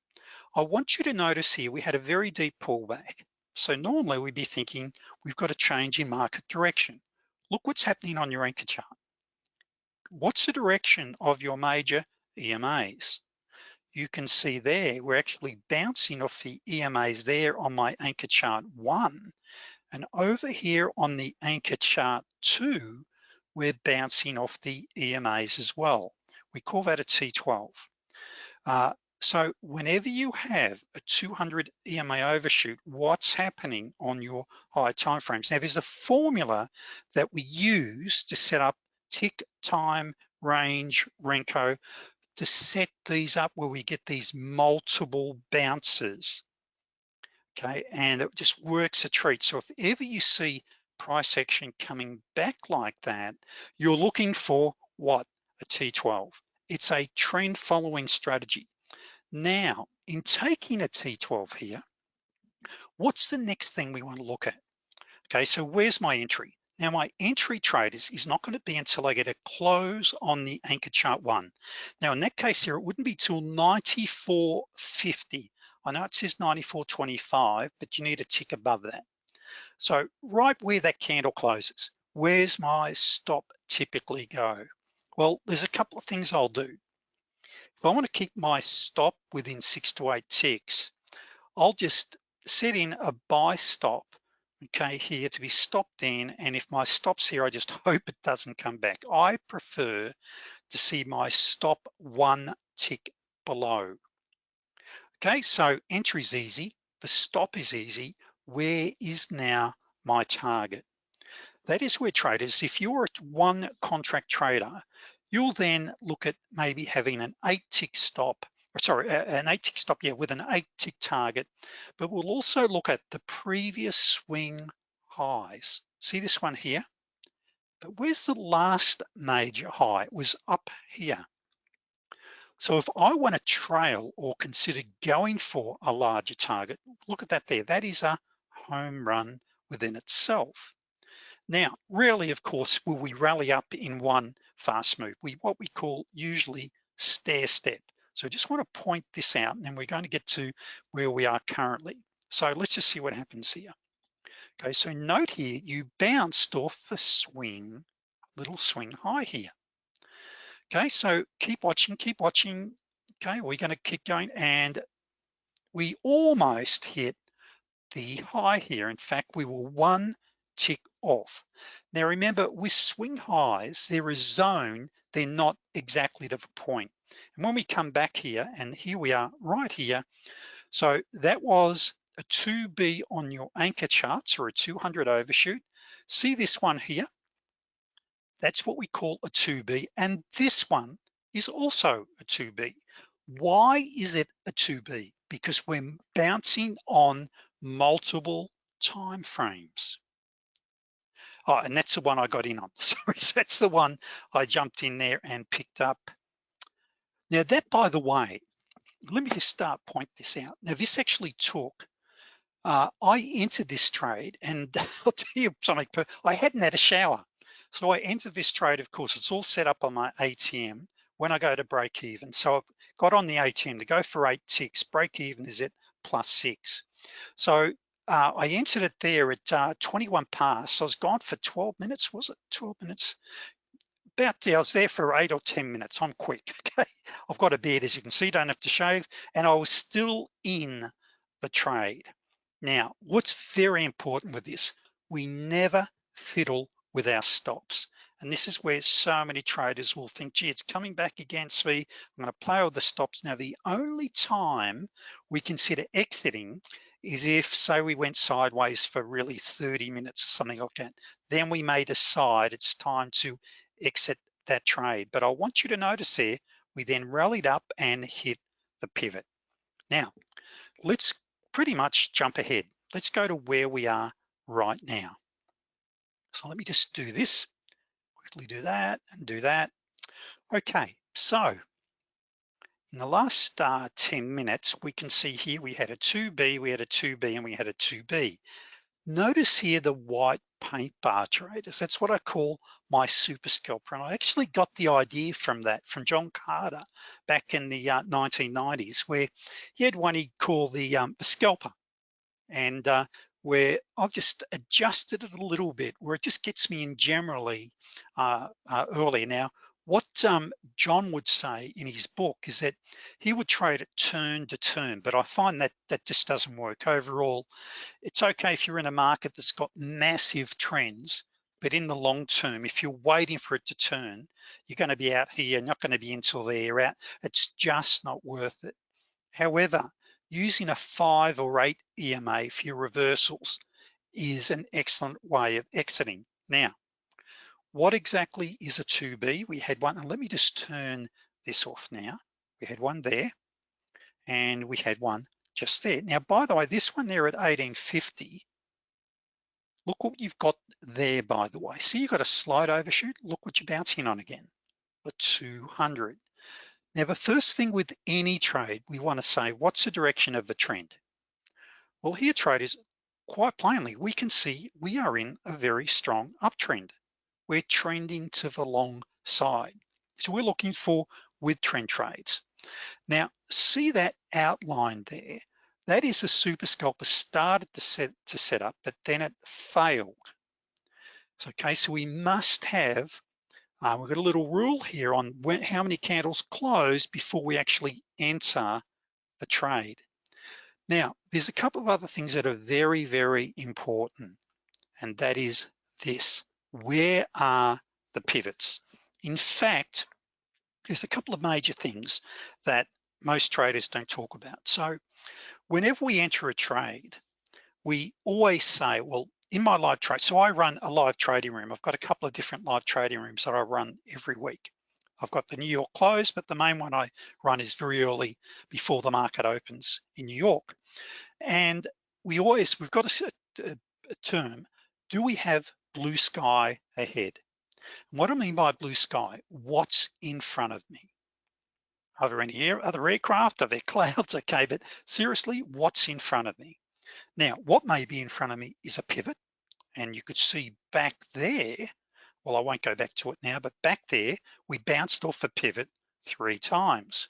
I want you to notice here, we had a very deep pullback. So normally we'd be thinking, we've got a change in market direction. Look what's happening on your anchor chart. What's the direction of your major EMAs? You can see there, we're actually bouncing off the EMAs there on my anchor chart one. And over here on the anchor chart two, we're bouncing off the EMAs as well. We call that a T12. Uh, So whenever you have a 200 EMA overshoot, what's happening on your high timeframes? Now there's a formula that we use to set up tick, time, range, Renko, to set these up where we get these multiple bounces, okay? And it just works a treat. So if ever you see price action coming back like that, you're looking for what? A T12. It's a trend following strategy. Now, in taking a T12 here, what's the next thing we wanna look at? Okay, so where's my entry? Now my entry trade is, is not gonna be until I get a close on the anchor chart one. Now in that case here, it wouldn't be till 94.50. I know it says 94.25, but you need a tick above that. So right where that candle closes, where's my stop typically go? Well, there's a couple of things I'll do. If I wanna keep my stop within six to eight ticks, I'll just set in a buy stop, okay, here to be stopped in. And if my stop's here, I just hope it doesn't come back. I prefer to see my stop one tick below. Okay, so entry's easy, the stop is easy. Where is now my target? That is where traders, if you're a one contract trader, You'll then look at maybe having an eight tick stop, sorry, an eight tick stop, yeah, with an eight tick target, but we'll also look at the previous swing highs. See this one here? But where's the last major high? It was up here. So if I want to trail or consider going for a larger target, look at that there. That is a home run within itself. Now, rarely, of course, will we rally up in one fast move. We what we call usually stair step. So I just want to point this out and we're going to get to where we are currently. So let's just see what happens here. Okay, so note here, you bounced off a swing, little swing high here. Okay, so keep watching, keep watching. Okay, we're gonna keep going and we almost hit the high here. In fact, we were one tick off. Now remember, with swing highs, they're a zone, they're not exactly to the point. And when we come back here, and here we are right here, so that was a 2B on your anchor charts or a 200 overshoot. See this one here? That's what we call a 2B. And this one is also a 2B. Why is it a 2B? Because we're bouncing on multiple time frames. Oh, and that's the one I got in on. Sorry, so that's the one I jumped in there and picked up. Now that, by the way, let me just start point this out. Now this actually took, uh, I entered this trade and I'll tell you something, I hadn't had a shower. So I entered this trade, of course, it's all set up on my ATM when I go to break even. So I've got on the ATM to go for eight ticks, break even is at plus six. So uh, I entered it there at uh, 21 past. So I was gone for 12 minutes, was it 12 minutes? About I was there for eight or 10 minutes. I'm quick, okay? I've got a beard, as you can see, don't have to shave. And I was still in the trade. Now, what's very important with this, we never fiddle with our stops. And this is where so many traders will think, gee, it's coming back against me. I'm gonna play with the stops. Now, the only time we consider exiting is if say we went sideways for really 30 minutes or something like that, then we may decide it's time to exit that trade. But I want you to notice there, we then rallied up and hit the pivot. Now, let's pretty much jump ahead. Let's go to where we are right now. So let me just do this, quickly do that and do that. Okay, so in the last uh, 10 minutes, we can see here we had a 2B, we had a 2B, and we had a 2B. Notice here the white paint bar traders. That's what I call my super scalper. And I actually got the idea from that, from John Carter back in the uh, 1990s, where he had one he called the, um, the scalper. And uh, where I've just adjusted it a little bit, where it just gets me in generally uh, uh earlier. Now, what um, John would say in his book is that he would trade it turn to turn, but I find that that just doesn't work. Overall, it's okay if you're in a market that's got massive trends, but in the long term, if you're waiting for it to turn, you're gonna be out here, not gonna be until there, out. It's just not worth it. However, using a five or eight EMA for your reversals is an excellent way of exiting. Now, what exactly is a 2B? We had one, and let me just turn this off now. We had one there, and we had one just there. Now, by the way, this one there at 1850, look what you've got there, by the way. See, you've got a slight overshoot. Look what you're bouncing on again, the 200. Now, the first thing with any trade, we wanna say, what's the direction of the trend? Well, here traders, quite plainly, we can see we are in a very strong uptrend. We're trending to the long side. So we're looking for with trend trades. Now, see that outline there? That is a super scalper started to set, to set up, but then it failed. So, okay, so we must have, uh, we've got a little rule here on when, how many candles close before we actually enter the trade. Now, there's a couple of other things that are very, very important, and that is this. Where are the pivots? In fact, there's a couple of major things that most traders don't talk about. So whenever we enter a trade, we always say, well, in my live trade, so I run a live trading room. I've got a couple of different live trading rooms that I run every week. I've got the New York close, but the main one I run is very early before the market opens in New York. And we always, we've got a, a, term, do we have blue sky ahead? What I mean by blue sky, what's in front of me? Are there any air, other aircraft? Are there clouds? Okay, but seriously, what's in front of me? Now, what may be in front of me is a pivot, and you could see back there, well, I won't go back to it now, but back there, we bounced off a pivot three times.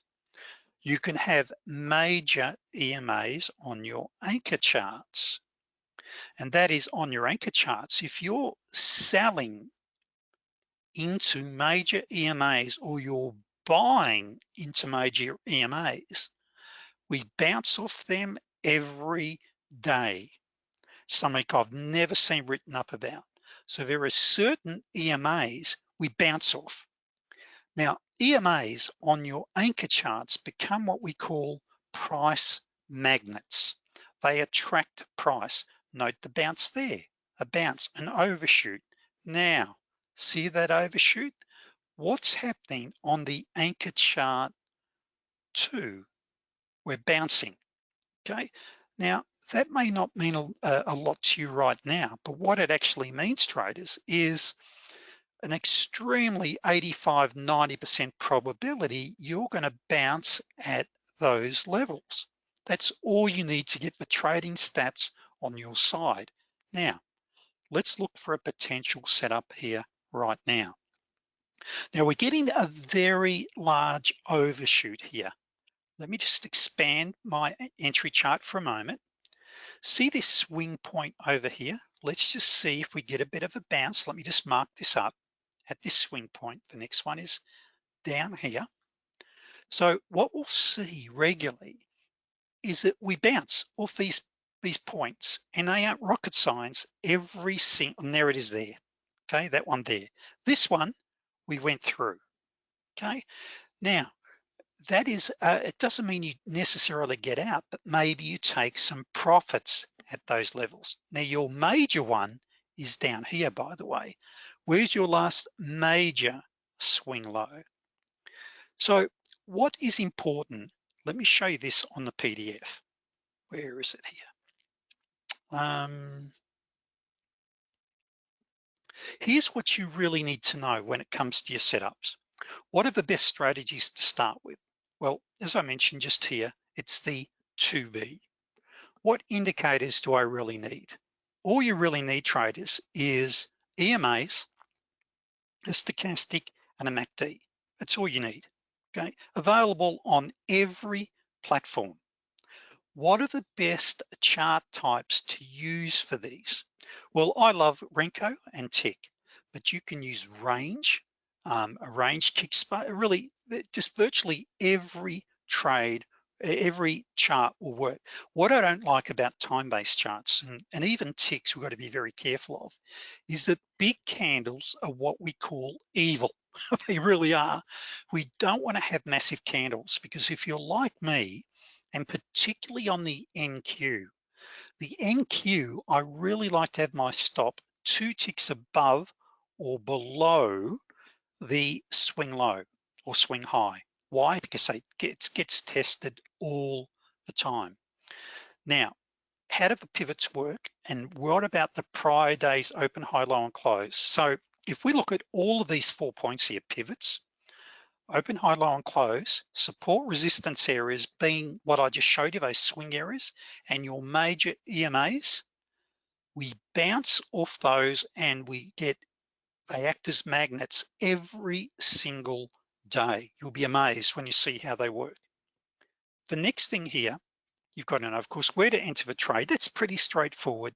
You can have major EMAs on your anchor charts. And that is on your anchor charts. If you're selling into major EMAs or you're buying into major EMAs, we bounce off them every day. Something I've never seen written up about. So there are certain EMAs we bounce off. Now, EMAs on your anchor charts become what we call price magnets. They attract price. Note the bounce there, a bounce, an overshoot. Now, see that overshoot? What's happening on the anchor chart two? We're bouncing, okay? Now, that may not mean a, a lot to you right now, but what it actually means, traders, is an extremely 85, 90% probability you're gonna bounce at those levels. That's all you need to get the trading stats on your side. Now, let's look for a potential setup here right now. Now we're getting a very large overshoot here. Let me just expand my entry chart for a moment. See this swing point over here? Let's just see if we get a bit of a bounce. Let me just mark this up at this swing point. The next one is down here. So what we'll see regularly is that we bounce off these, these points and they aren't rocket science every single, and there it is there. Okay, that one there. This one we went through, okay? Now, that is, uh, it doesn't mean you necessarily get out, but maybe you take some profits at those levels. Now your major one is down here, by the way. Where's your last major swing low? So what is important? Let me show you this on the PDF. Where is it here? Um, here's what you really need to know when it comes to your setups. What are the best strategies to start with? Well, as I mentioned just here, it's the 2B. What indicators do I really need? All you really need traders is EMAs, a stochastic and a MACD. That's all you need, okay? Available on every platform. What are the best chart types to use for these? Well, I love Renko and Tick, but you can use range, um, a range kick spot, really just virtually every trade, every chart will work. What I don't like about time-based charts and, and even ticks we've got to be very careful of is that big candles are what we call evil. they really are. We don't want to have massive candles because if you're like me, and particularly on the NQ. The NQ, I really like to have my stop two ticks above or below the swing low or swing high. Why? Because it gets, gets tested all the time. Now, how do the pivots work? And what about the prior day's open, high, low, and close? So if we look at all of these four points here, pivots, open, high, low, and close, support resistance areas being what I just showed you, those swing areas, and your major EMAs, we bounce off those and we get, they act as magnets every single day. You'll be amazed when you see how they work. The next thing here, you've got to know, of course, where to enter the trade. That's pretty straightforward.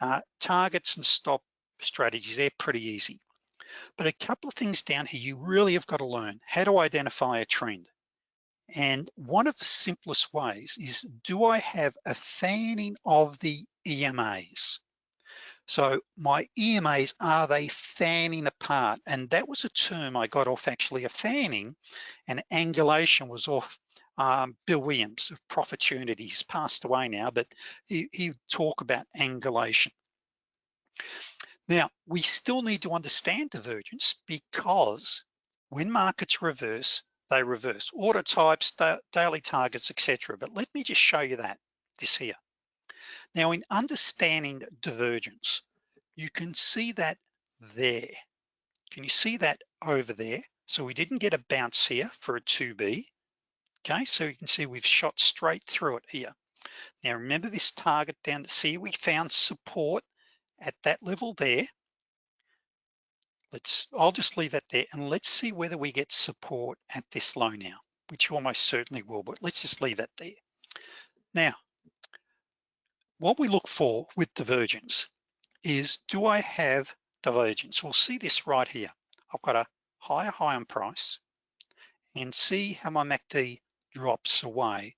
Uh, targets and stop strategies, they're pretty easy. But a couple of things down here you really have got to learn. How to identify a trend? And one of the simplest ways is, do I have a fanning of the EMAs? So my EMAs, are they fanning apart? And that was a term I got off actually a fanning and angulation was off um, Bill Williams of Profitunity. He's passed away now, but he, he talk about angulation. Now, we still need to understand divergence because when markets reverse, they reverse. Order types, daily targets, etc. But let me just show you that, this here. Now, in understanding divergence, you can see that there. Can you see that over there? So we didn't get a bounce here for a 2B. Okay, so you can see we've shot straight through it here. Now remember this target down to see we found support at that level there. Let's, I'll just leave that there and let's see whether we get support at this low now, which you almost certainly will, but let's just leave that there. Now, what we look for with divergence is, do I have divergence? We'll see this right here. I've got a higher high on price and see how my MACD drops away.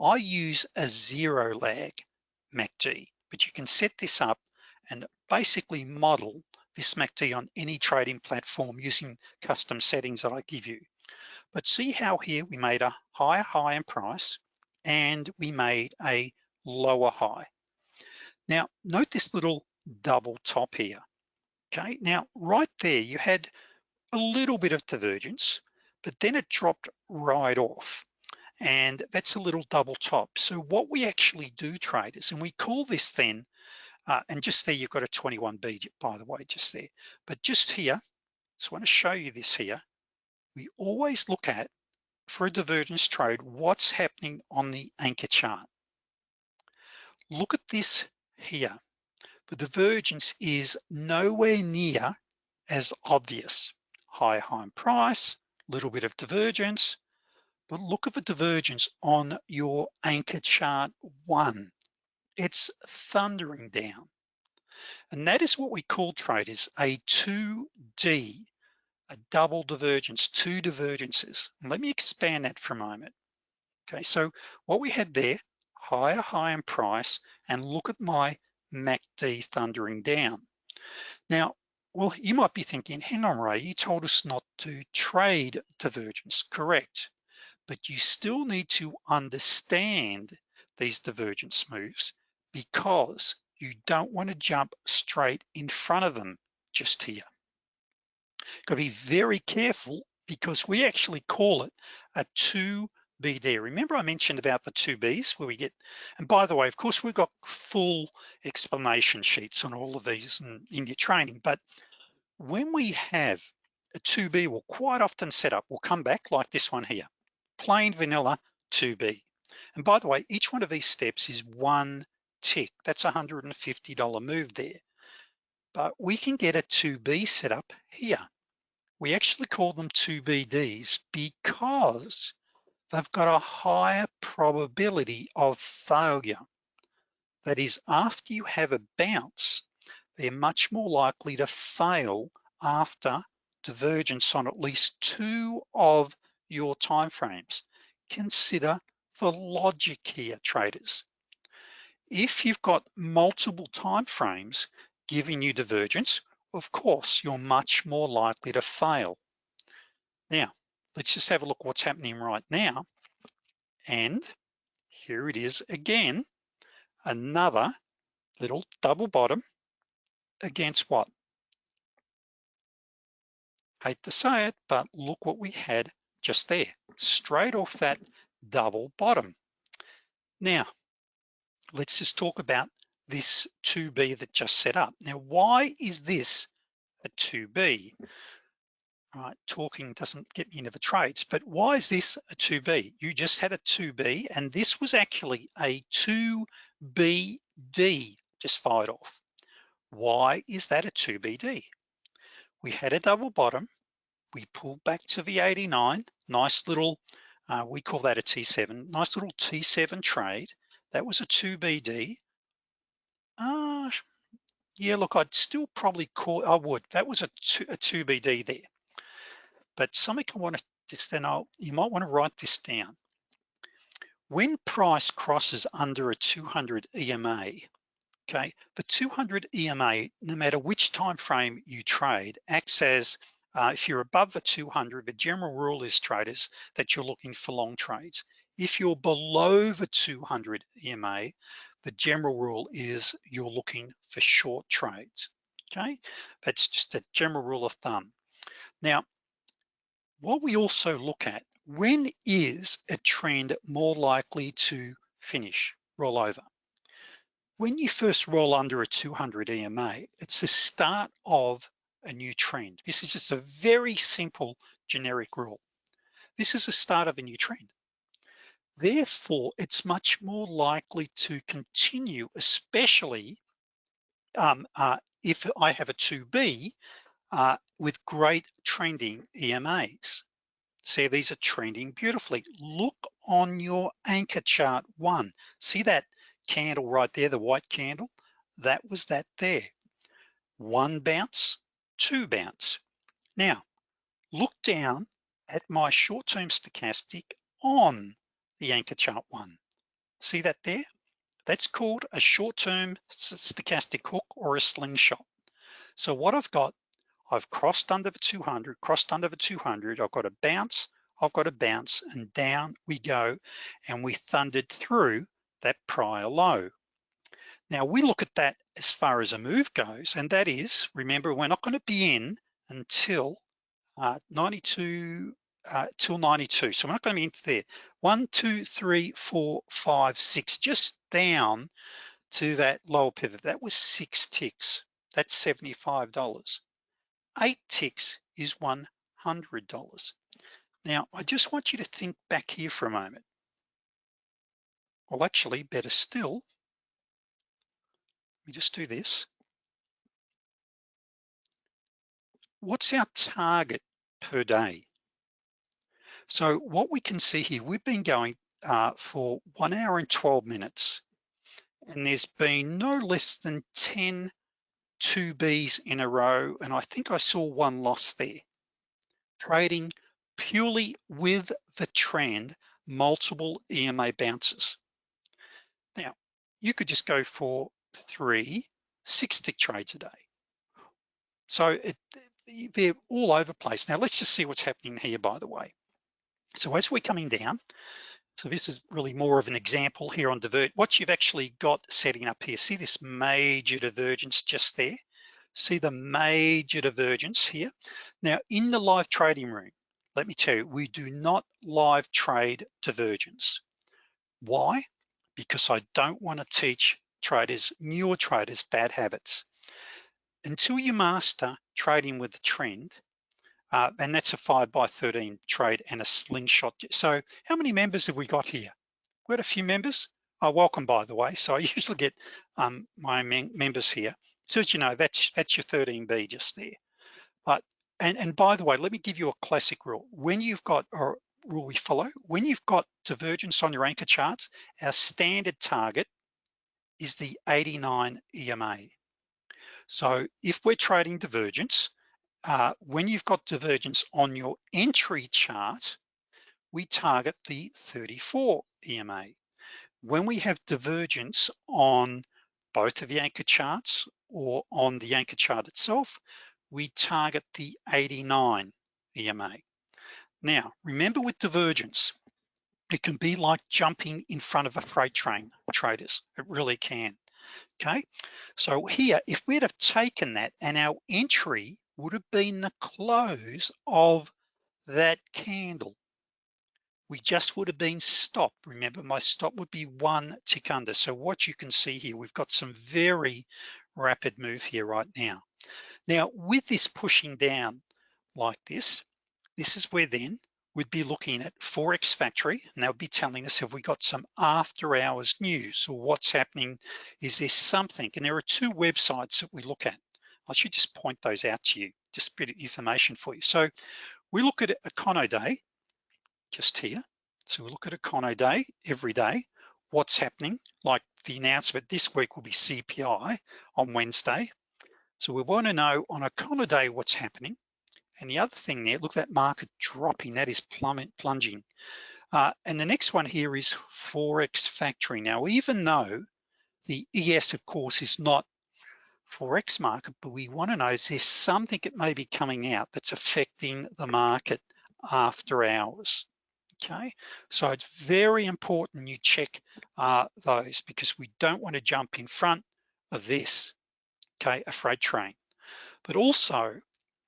I use a zero lag MACD, but you can set this up and basically model this MACD on any trading platform using custom settings that I give you. But see how here we made a higher high in price and we made a lower high. Now, note this little double top here. Okay, now right there, you had a little bit of divergence, but then it dropped right off. And that's a little double top. So what we actually do traders, and we call this then, uh, and just there you've got a 21B by the way, just there. But just here, just wanna show you this here. We always look at, for a divergence trade, what's happening on the anchor chart. Look at this here. The divergence is nowhere near as obvious. High, high price, little bit of divergence, but look at the divergence on your anchor chart one. It's thundering down. And that is what we call traders a 2D, a double divergence, two divergences. Let me expand that for a moment. Okay, so what we had there, higher high in price, and look at my MACD thundering down. Now, well, you might be thinking, hang on, Ray, you told us not to trade divergence, correct? but you still need to understand these divergence moves because you don't want to jump straight in front of them just here. Got to be very careful because we actually call it a 2B there. Remember I mentioned about the two Bs where we get, and by the way, of course, we've got full explanation sheets on all of these in, in your training, but when we have a 2B we'll quite often set up, we'll come back like this one here plain vanilla 2B. And by the way, each one of these steps is one tick. That's a $150 move there. But we can get a 2B setup here. We actually call them 2BDs because they've got a higher probability of failure. That is, after you have a bounce, they're much more likely to fail after divergence on at least two of your timeframes. Consider the logic here, traders. If you've got multiple timeframes giving you divergence, of course, you're much more likely to fail. Now, let's just have a look what's happening right now. And here it is again, another little double bottom against what? Hate to say it, but look what we had just there, straight off that double bottom. Now, let's just talk about this 2B that just set up. Now, why is this a 2B? All right, talking doesn't get me into the trades, but why is this a 2B? You just had a 2B and this was actually a 2BD just fired off. Why is that a 2BD? We had a double bottom, we pulled back to the 89, nice little, uh, we call that a T7, nice little T7 trade. That was a 2BD. Uh, yeah, look, I'd still probably call, I would, that was a, two, a 2BD there. But something I wanna just then I'll, you might wanna write this down. When price crosses under a 200 EMA, okay, the 200 EMA, no matter which time frame you trade, acts as, uh, if you're above the 200, the general rule is traders that you're looking for long trades. If you're below the 200 EMA, the general rule is you're looking for short trades, okay? That's just a general rule of thumb. Now, what we also look at, when is a trend more likely to finish, roll over? When you first roll under a 200 EMA, it's the start of a new trend. This is just a very simple generic rule. This is the start of a new trend. Therefore, it's much more likely to continue, especially um, uh, if I have a 2B uh, with great trending EMAs. See, these are trending beautifully. Look on your anchor chart one. See that candle right there, the white candle? That was that there. One bounce, two bounce. Now, look down at my short-term stochastic on the anchor chart one. See that there? That's called a short-term stochastic hook or a slingshot. So what I've got I've crossed under the 200, crossed under the 200, I've got a bounce, I've got a bounce and down we go and we thundered through that prior low. Now we look at that as far as a move goes and that is, remember we're not gonna be in until uh, 92, uh, till 92. So we're not gonna be into there. One, two, three, four, five, six, just down to that lower pivot. That was six ticks, that's $75 eight ticks is $100. Now, I just want you to think back here for a moment. Well, actually, better still, let me just do this. What's our target per day? So what we can see here, we've been going uh, for one hour and 12 minutes, and there's been no less than 10 two Bs in a row, and I think I saw one loss there. Trading purely with the trend, multiple EMA bounces. Now, you could just go for three six tick trades a day. So it, they're all over place. Now let's just see what's happening here, by the way. So as we're coming down, so this is really more of an example here on divert. What you've actually got setting up here, see this major divergence just there? See the major divergence here? Now in the live trading room, let me tell you, we do not live trade divergence. Why? Because I don't wanna teach traders, newer traders, bad habits. Until you master trading with the trend, uh, and that's a five by 13 trade and a slingshot. So how many members have we got here? We've got a few members. Oh, welcome, by the way. So I usually get um, my members here. So as you know, that's, that's your 13B just there. But, and, and by the way, let me give you a classic rule. When you've got, or rule we follow, when you've got divergence on your anchor chart, our standard target is the 89 EMA. So if we're trading divergence, uh, when you've got divergence on your entry chart, we target the 34 EMA. When we have divergence on both of the anchor charts or on the anchor chart itself, we target the 89 EMA. Now, remember with divergence, it can be like jumping in front of a freight train, traders, it really can, okay? So here, if we'd have taken that and our entry would have been the close of that candle, we just would have been stopped. Remember, my stop would be one tick under. So what you can see here, we've got some very rapid move here right now. Now, with this pushing down like this, this is where then we'd be looking at Forex Factory, and they'll be telling us, have we got some after hours news or what's happening? Is there something? And there are two websites that we look at. I should just point those out to you, just a bit of information for you. So we look at a Econoday, just here. So we look at a Econoday every day, what's happening, like the announcement this week will be CPI on Wednesday. So we wanna know on a Econoday what's happening. And the other thing there, look that market dropping, that is plummet, plunging. Uh, and the next one here is Forex Factory. Now, even though the ES, of course, is not Forex market, but we wanna know, is there something that may be coming out that's affecting the market after hours? okay? So it's very important you check uh, those because we don't wanna jump in front of this, okay, a freight train. But also,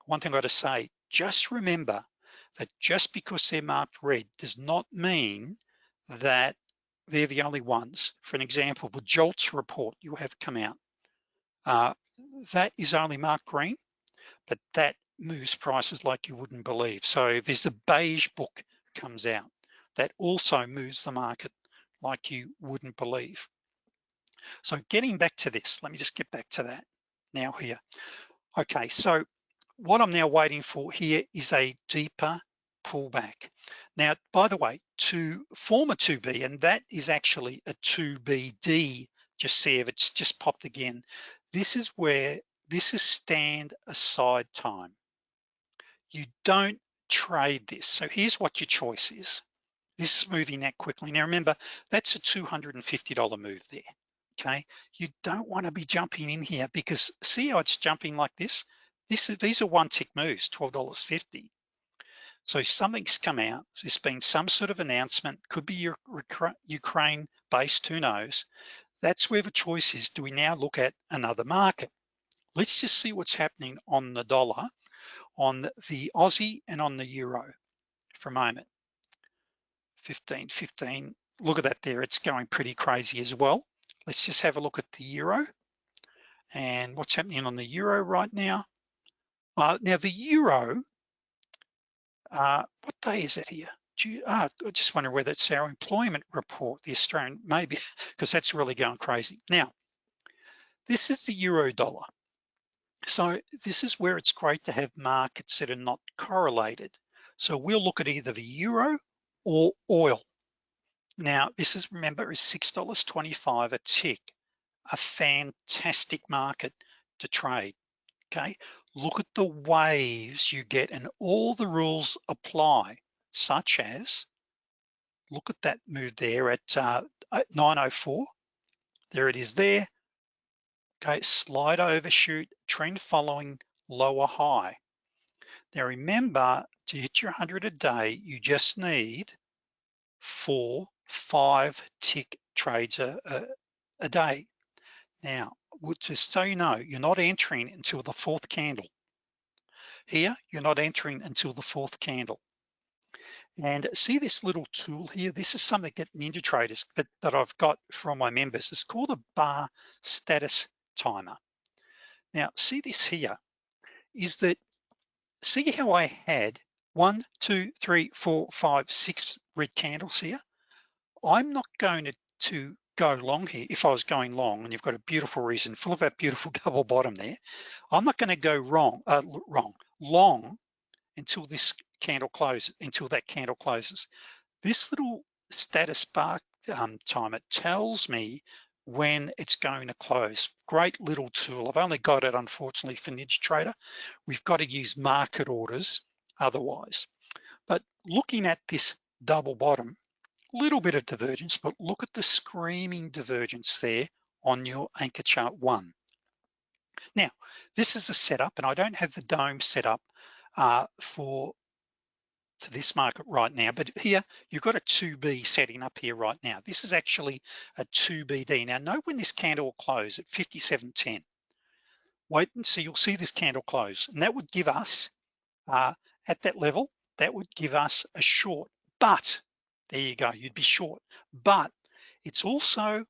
one thing I gotta say, just remember that just because they're marked red does not mean that they're the only ones. For an example, the JOLTS report you have come out, uh, that is only marked green, but that moves prices like you wouldn't believe. So if there's a beige book comes out. That also moves the market like you wouldn't believe. So getting back to this, let me just get back to that now here. Okay, so what I'm now waiting for here is a deeper pullback. Now, by the way, to form a 2B, and that is actually a 2BD, just see if it's just popped again. This is where, this is stand aside time. You don't trade this. So here's what your choice is. This is moving that quickly. Now remember, that's a $250 move there, okay? You don't wanna be jumping in here because see how it's jumping like this? This is, These are one tick moves, $12.50. So something's come out, there's been some sort of announcement, could be your Ukraine based, who knows? That's where the choice is, do we now look at another market? Let's just see what's happening on the dollar on the Aussie and on the Euro for a moment. 15, 15, look at that there, it's going pretty crazy as well. Let's just have a look at the Euro and what's happening on the Euro right now. Uh, now the Euro, uh, what day is it here? You, ah, I just wonder whether it's our employment report, the Australian, maybe, because that's really going crazy. Now, this is the Euro dollar. So this is where it's great to have markets that are not correlated. So we'll look at either the Euro or oil. Now, this is, remember, is $6.25 a tick, a fantastic market to trade, okay? Look at the waves you get and all the rules apply, such as, look at that move there at, uh, at 904, there it is there, okay, slide overshoot, trend following, lower high. Now remember, to hit your 100 a day, you just need four, five tick trades a, a, a day. Now, just so you know, you're not entering until the fourth candle. Here, you're not entering until the fourth candle. And see this little tool here? This is something that Ninja Traders that, that I've got from my members. It's called a bar status timer. Now, see this here, is that, see how I had one, two, three, four, five, six red candles here. I'm not going to, to go long here. If I was going long and you've got a beautiful reason, full of that beautiful double bottom there, I'm not gonna go wrong, uh, wrong, long until this candle closes, until that candle closes. This little status bar um, timer tells me when it's going to close. Great little tool. I've only got it, unfortunately, for NinjaTrader. We've got to use market orders otherwise. But looking at this double bottom, little bit of divergence, but look at the screaming divergence there on your anchor chart one. Now, this is a setup and I don't have the DOM set up uh, for to this market right now, but here you've got a 2B setting up here right now. This is actually a 2BD. Now note when this candle will close at 57.10. Wait and see, you'll see this candle close and that would give us, uh, at that level, that would give us a short, but there you go, you'd be short, but it's also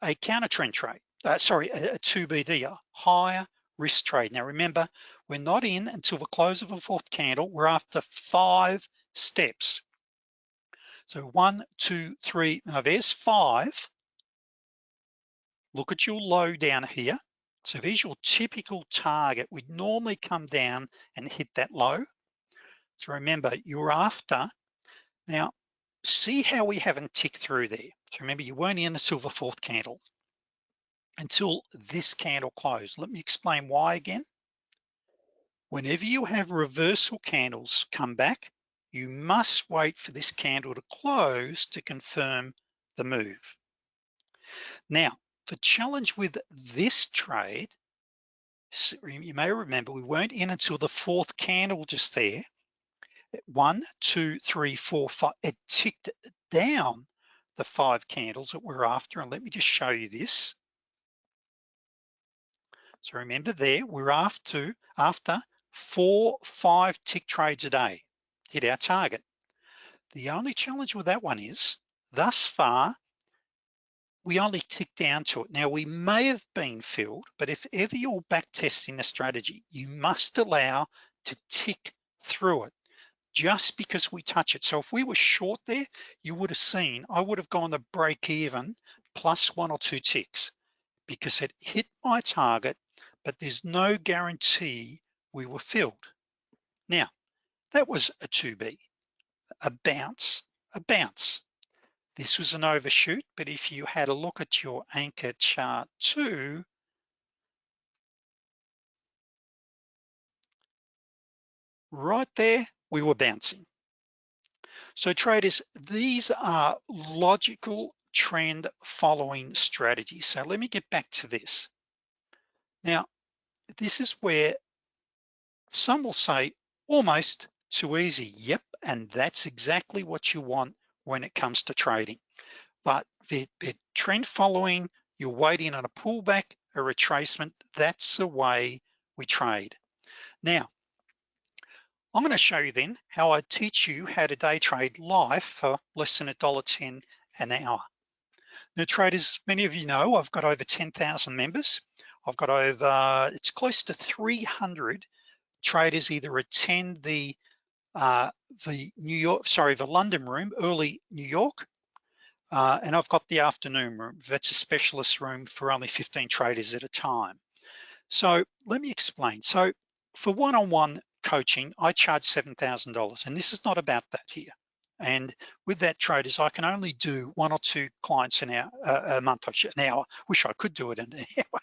a counter trend trade, uh, sorry, a, a 2BD, a higher risk trade. Now remember, we're not in until the close of a fourth candle. We're after five steps. So one, two, three, now there's five. Look at your low down here. So there's your typical target. We'd normally come down and hit that low. So remember, you're after. Now, see how we haven't ticked through there. So remember, you weren't in a silver fourth candle until this candle closed. Let me explain why again. Whenever you have reversal candles come back, you must wait for this candle to close to confirm the move. Now, the challenge with this trade, you may remember we weren't in until the fourth candle just there. One, two, three, four, five, it ticked down the five candles that we're after. And let me just show you this. So remember there, we're after, after four, five tick trades a day, hit our target. The only challenge with that one is, thus far, we only tick down to it. Now we may have been filled, but if ever you're back testing a strategy, you must allow to tick through it just because we touch it. So if we were short there, you would have seen, I would have gone to break even plus one or two ticks because it hit my target but there's no guarantee we were filled. Now, that was a 2B, a bounce, a bounce. This was an overshoot, but if you had a look at your anchor chart too, right there, we were bouncing. So traders, these are logical trend following strategies. So let me get back to this. Now, this is where some will say almost too easy. Yep, and that's exactly what you want when it comes to trading. But the, the trend following, you're waiting on a pullback, a retracement, that's the way we trade. Now, I'm gonna show you then how I teach you how to day trade live for less than $1.10 an hour. Now traders, many of you know, I've got over 10,000 members. I've got over, it's close to 300 traders either attend the uh, the New York, sorry, the London room, early New York, uh, and I've got the afternoon room. That's a specialist room for only 15 traders at a time. So let me explain. So for one-on-one -on -one coaching, I charge $7,000 and this is not about that here. And with that traders, I can only do one or two clients an hour, uh, a month, an hour. Wish I could do it in an hour.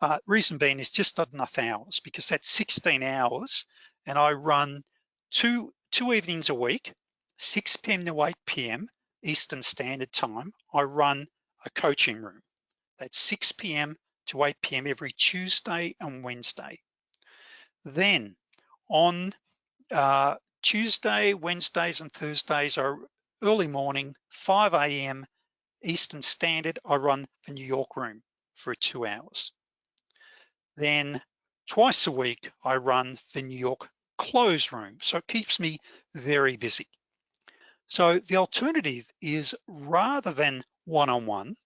Uh, reason being is just not enough hours because that's 16 hours and I run two, two evenings a week, 6 p.m. to 8 p.m. Eastern Standard Time, I run a coaching room. That's 6 p.m. to 8 p.m. every Tuesday and Wednesday. Then on uh, Tuesday, Wednesdays, and Thursdays are early morning, 5 a.m. Eastern Standard, I run the New York room for two hours. Then twice a week, I run the New York close room. So it keeps me very busy. So the alternative is rather than one-on-one, -on -one,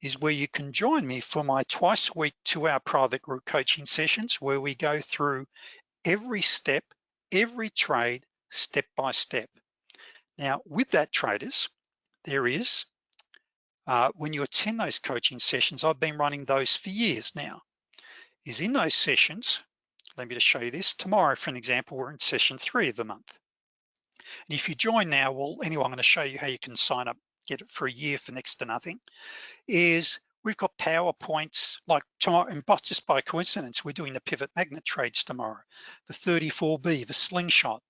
is where you can join me for my twice a week two hour private group coaching sessions where we go through every step every trade step by step. Now with that traders, there is, uh, when you attend those coaching sessions, I've been running those for years now, is in those sessions, let me just show you this, tomorrow for an example, we're in session three of the month. And if you join now, well, anyway, I'm gonna show you how you can sign up, get it for a year for next to nothing, is We've got PowerPoints like tomorrow, and just by coincidence, we're doing the pivot magnet trades tomorrow, the 34B, the slingshot.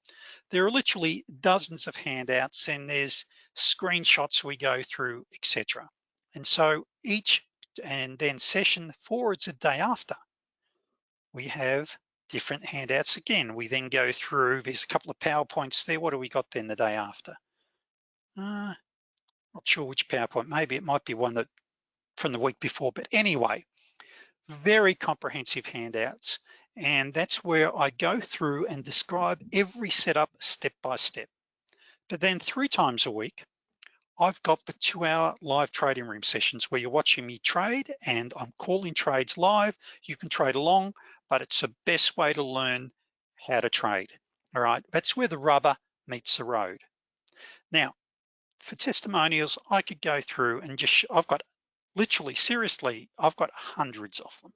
There are literally dozens of handouts and there's screenshots we go through, etc. And so each, and then session it's a day after, we have different handouts again. We then go through, there's a couple of PowerPoints there. What do we got then the day after? Uh, not sure which PowerPoint, maybe it might be one that from the week before, but anyway, mm-hmm. very comprehensive handouts. And that's where I go through and describe every setup step by step. But then three times a week, I've got the two hour live trading room sessions where you're watching me trade and I'm calling trades live. You can trade along, but it's the best way to learn how to trade. All right, that's where the rubber meets the road. Now, for testimonials, I could go through and just, I've got literally, seriously, I've got hundreds of them,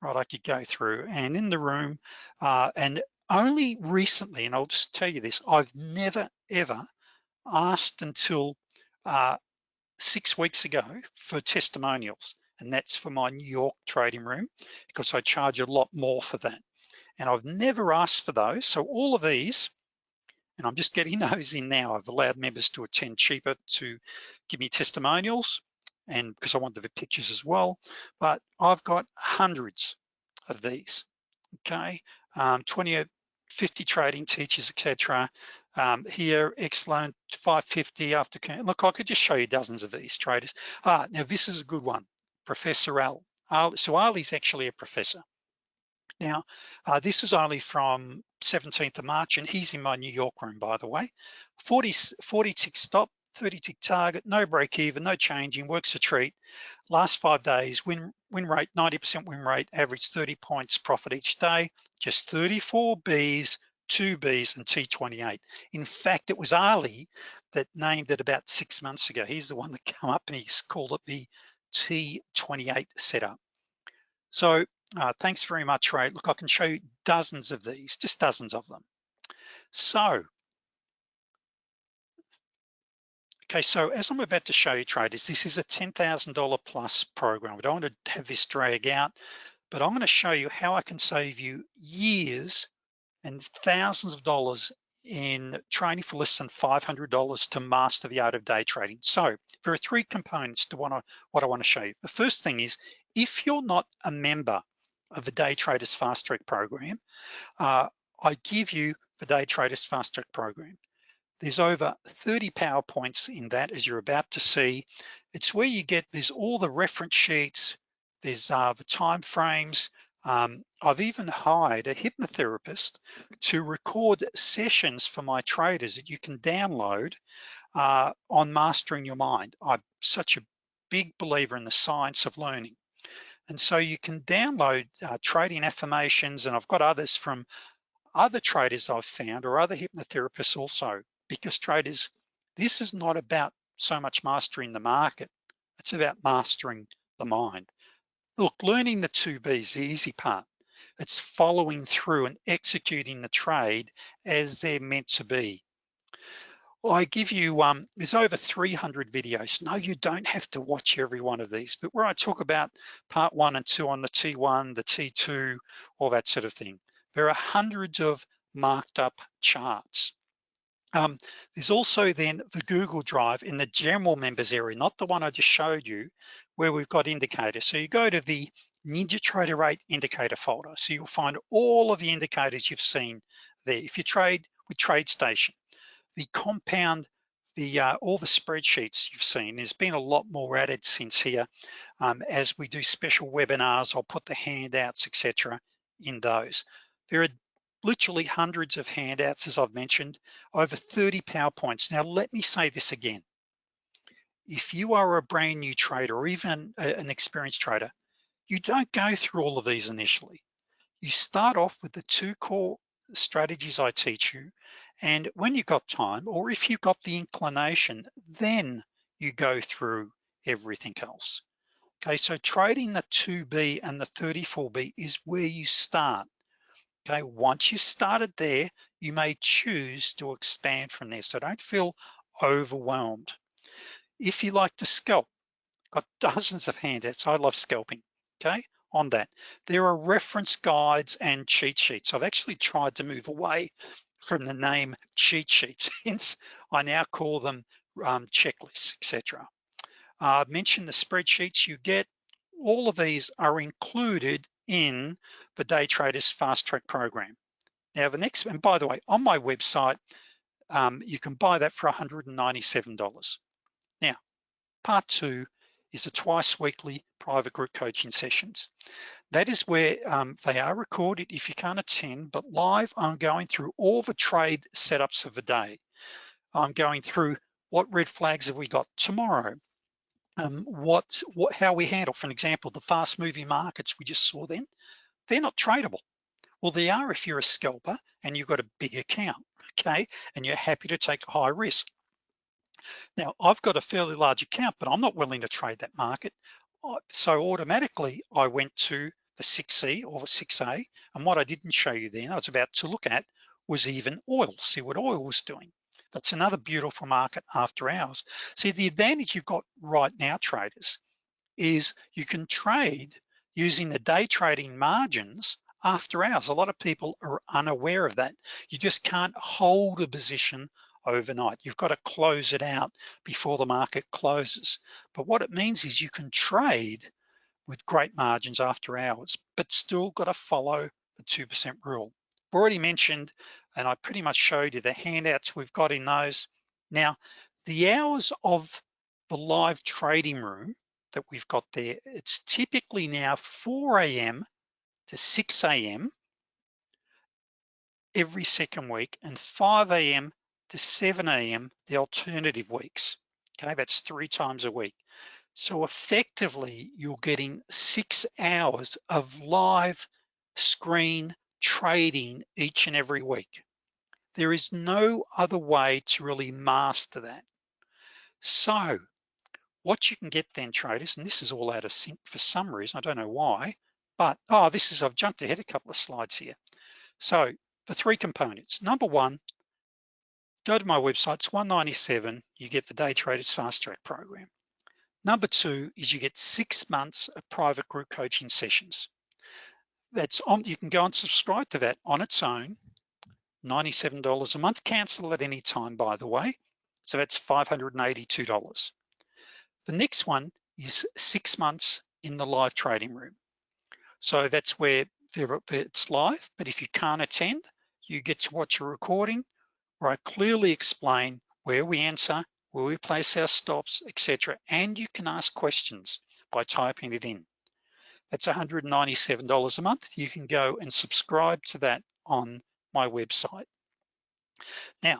right? I could go through and in the room, uh, and only recently, and I'll just tell you this, I've never ever asked until uh, six weeks ago for testimonials, and that's for my New York trading room because I charge a lot more for that. And I've never asked for those. So all of these and I'm just getting those in now. I've allowed members to attend cheaper to give me testimonials and because I want the pictures as well, but I've got hundreds of these, okay? Um, 20, 50 trading teachers, etc. Um, here, excellent, 550 after, look, I could just show you dozens of these traders. Ah, now this is a good one, Professor Al. So Ali's actually a professor. Now, uh, this is only from 17th of March and he's in my New York room, by the way. 40, 40 tick stop, 30 tick target, no break even, no changing, works a treat. Last five days, win, win rate, 90% win rate, average 30 points profit each day, just 34 Bs, two Bs and T28. In fact, it was Ali that named it about six months ago. He's the one that came up and he's called it the T28 setup. So uh, thanks very much, Ray. Look, I can show you dozens of these, just dozens of them. So, okay, so as I'm about to show you traders, this is a $10,000 plus program. I don't want to have this drag out, but I'm gonna show you how I can save you years and thousands of dollars in training for less than $500 to master the art of day trading. So there are three components to what I, what I wanna show you. The first thing is, if you're not a member of the Day Traders Fast Track program, uh, I give you the Day Traders Fast Track program. There's over 30 PowerPoints in that, as you're about to see. It's where you get, there's all the reference sheets, there's uh, the time frames. Um, I've even hired a hypnotherapist to record sessions for my traders that you can download uh, on mastering your mind. I'm such a big believer in the science of learning. And so you can download uh, trading affirmations, and I've got others from other traders I've found or other hypnotherapists also, because traders, this is not about so much mastering the market, it's about mastering the mind. Look, learning the two B's, the easy part. It's following through and executing the trade as they're meant to be. Well, I give you, um, there's over 300 videos. No, you don't have to watch every one of these, but where I talk about part one and two on the T1, the T2, all that sort of thing. There are hundreds of marked up charts. Um, there's also then the Google Drive in the general members area, not the one I just showed you, where we've got indicators. So you go to the NinjaTrader 8 indicator folder. So you'll find all of the indicators you've seen there. If you trade with TradeStation, the compound, the uh, all the spreadsheets you've seen, there's been a lot more added since here. Um, as we do special webinars, I'll put the handouts, etc. in those. There are literally hundreds of handouts, as I've mentioned, over 30 PowerPoints. Now, let me say this again. If you are a brand new trader or even a, an experienced trader, you don't go through all of these initially. You start off with the two core strategies I teach you. And when you've got time, or if you've got the inclination, then you go through everything else. Okay, so trading the 2B and the 34B is where you start. Okay, once you've started there, you may choose to expand from there. So don't feel overwhelmed. If you like to scalp, got dozens of handouts. I love scalping, okay? on that. There are reference guides and cheat sheets. I've actually tried to move away from the name cheat sheets, hence I now call them um, checklists, etc. Uh, I've mentioned the spreadsheets you get. All of these are included in the Day Traders Fast Track program. Now the next, and by the way, on my website, um, you can buy that for $197. Now, part two is the twice weekly private group coaching sessions. That is where um, they are recorded if you can't attend, but live I'm going through all the trade setups of the day. I'm going through what red flags have we got tomorrow? Um, what, what, how we handle, for an example, the fast moving markets we just saw then, they're not tradable. Well, they are if you're a scalper and you've got a big account, okay? And you're happy to take a high risk. Now, I've got a fairly large account, but I'm not willing to trade that market. So automatically I went to the 6C or the 6A, and what I didn't show you then, I was about to look at, was even oil, see what oil was doing. That's another beautiful market after hours. See, the advantage you've got right now, traders, is you can trade using the day trading margins after hours. A lot of people are unaware of that. You just can't hold a position overnight. You've got to close it out before the market closes. But what it means is you can trade with great margins after hours, but still got to follow the 2% rule. Already mentioned, and I pretty much showed you the handouts we've got in those. Now, the hours of the live trading room that we've got there, it's typically now 4 a.m. to 6 a.m. every second week and 5 a.m. to 7 a.m. the alternative weeks. Okay, that's three times a week. So effectively, you're getting six hours of live screen trading each and every week. There is no other way to really master that. So what you can get then traders, and this is all out of sync for some reason, I don't know why, but, oh, this is, I've jumped ahead a couple of slides here. So the three components, number one, go to my website, it's 197, you get the Day Traders Fast Track program. Number two is you get six months of private group coaching sessions. That's on, you can go and subscribe to that on its own, $97 a month, cancel at any time, by the way. So that's $582. The next one is six months in the live trading room. So that's where it's live, but if you can't attend, you get to watch a recording where I clearly explain where we answer, where we place our stops, etc. And you can ask questions by typing it in. That's $197 a month. You can go and subscribe to that on my website. Now,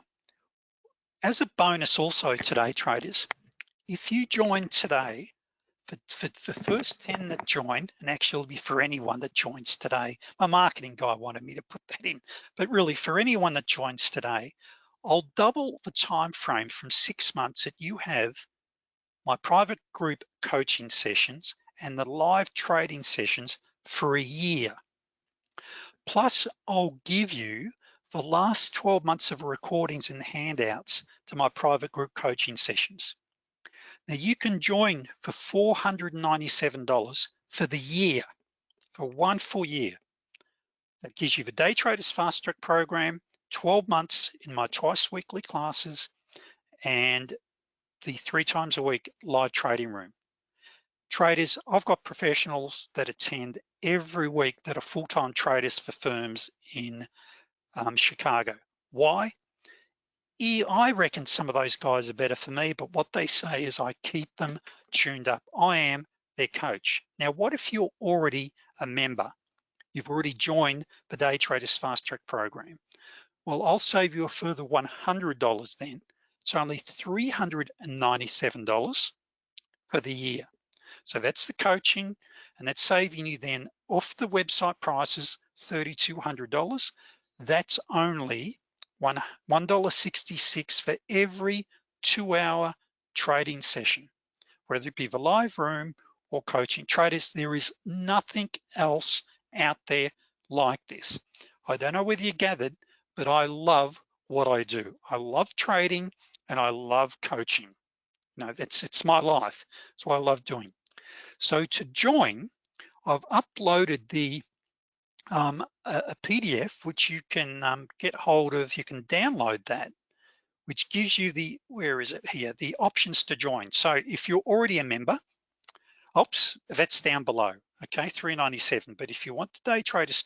as a bonus also today, traders, if you join today, for, for, for the first 10 that join, and actually it'll be for anyone that joins today, my marketing guy wanted me to put that in, but really for anyone that joins today, I'll double the time frame from six months that you have my private group coaching sessions and the live trading sessions for a year. Plus, I'll give you the last 12 months of recordings and handouts to my private group coaching sessions. Now you can join for $497 for the year, for one full year. That gives you the Day Traders Fast Track program, 12 months in my twice weekly classes, and the three times a week live trading room. Traders, I've got professionals that attend every week that are full-time traders for firms in um, Chicago. Why? I reckon some of those guys are better for me, but what they say is I keep them tuned up. I am their coach. Now, what if you're already a member? You've already joined the Day Traders Fast Track program. Well, I'll save you a further $100 then. It's only $397 for the year. So that's the coaching and that's saving you then off the website prices, $3,200. That's only $1.66 for every two hour trading session, whether it be the live room or coaching traders, there is nothing else out there like this. I don't know whether you gathered, but I love what I do. I love trading and I love coaching. No, it's, it's my life. It's what I love doing. So to join, I've uploaded the um, a, a, PDF which you can um, get hold of, you can download that, which gives you the, where is it here, the options to join. So if you're already a member, oops, that's down below, okay, 397. But if you want the day traders,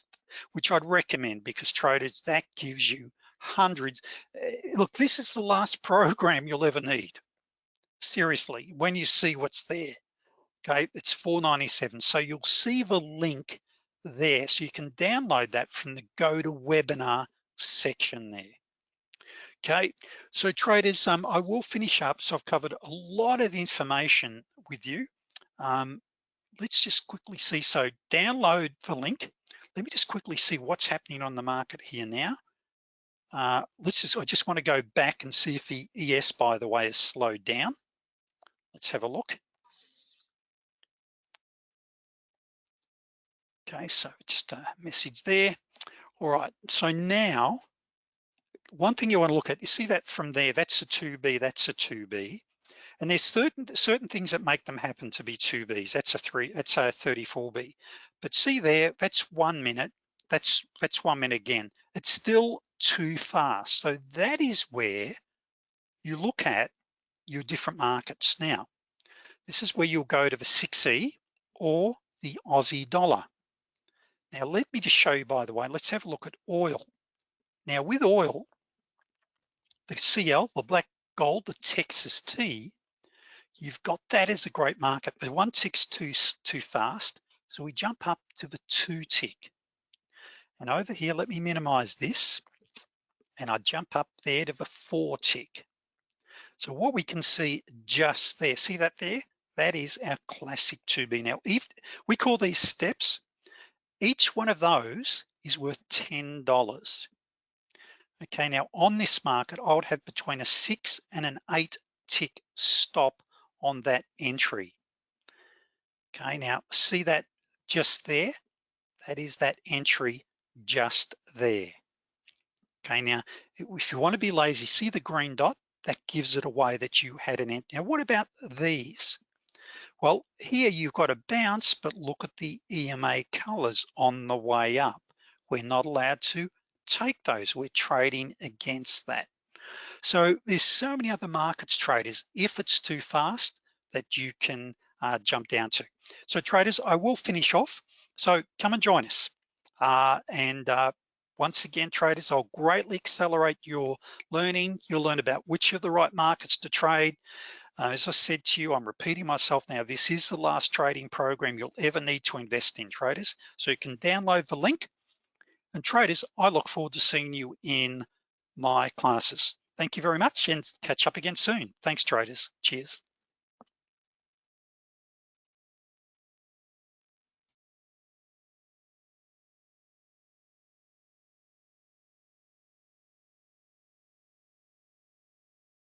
which I'd recommend because traders, that gives you hundreds. Eh, look, this is the last program you'll ever need. Seriously, when you see what's there, okay, it's 497. So you'll see the link there. So you can download that from the GoToWebinar section there. Okay, so traders, um, I will finish up. So I've covered a lot of information with you. Um, let's just quickly see. So download the link. Let me just quickly see what's happening on the market here now. Uh, let's just, I just wanna go back and see if the ES, by the way, has slowed down. Let's have a look. Okay, so just a message there. All right, so now, one thing you wanna look at, you see that from there, that's a 2B, that's a 2B. And there's certain certain things that make them happen to be 2Bs. That's a three, that's a 34B. But see there, that's one minute, that's that's one minute again. It's still too fast. So that is where you look at your different markets. Now, this is where you'll go to the 6E or the Aussie dollar. Now, let me just show you, by the way, let's have a look at oil. Now with oil, the CL, the black gold, the Texas tea, you've got that as a great market. The 162 too fast, so we jump up to the two tick. And over here, let me minimize this and I jump up there to the four tick. So what we can see just there, see that there? That is our classic 2B. Now, if we call these steps, each one of those is worth $10. Okay, now on this market, I would have between a six and an eight tick stop on that entry. Okay, now see that just there? That is that entry just there. Okay, now if you want to be lazy, see the green dot? That gives it away that you had an entry. Now what about these? Well, here you've got a bounce, but look at the EMA colors on the way up. We're not allowed to take those. We're trading against that. So there's so many other markets traders, if it's too fast, that you can uh, jump down to. So traders, I will finish off. So come and join us. Uh, and uh, once again, traders, I'll greatly accelerate your learning. You'll learn about which are the right markets to trade. Uh, as I said to you, I'm repeating myself now, this is the last trading program you'll ever need to invest in traders. So you can download the link. And traders, I look forward to seeing you in my classes. Thank you very much and catch up again soon. Thanks traders, cheers.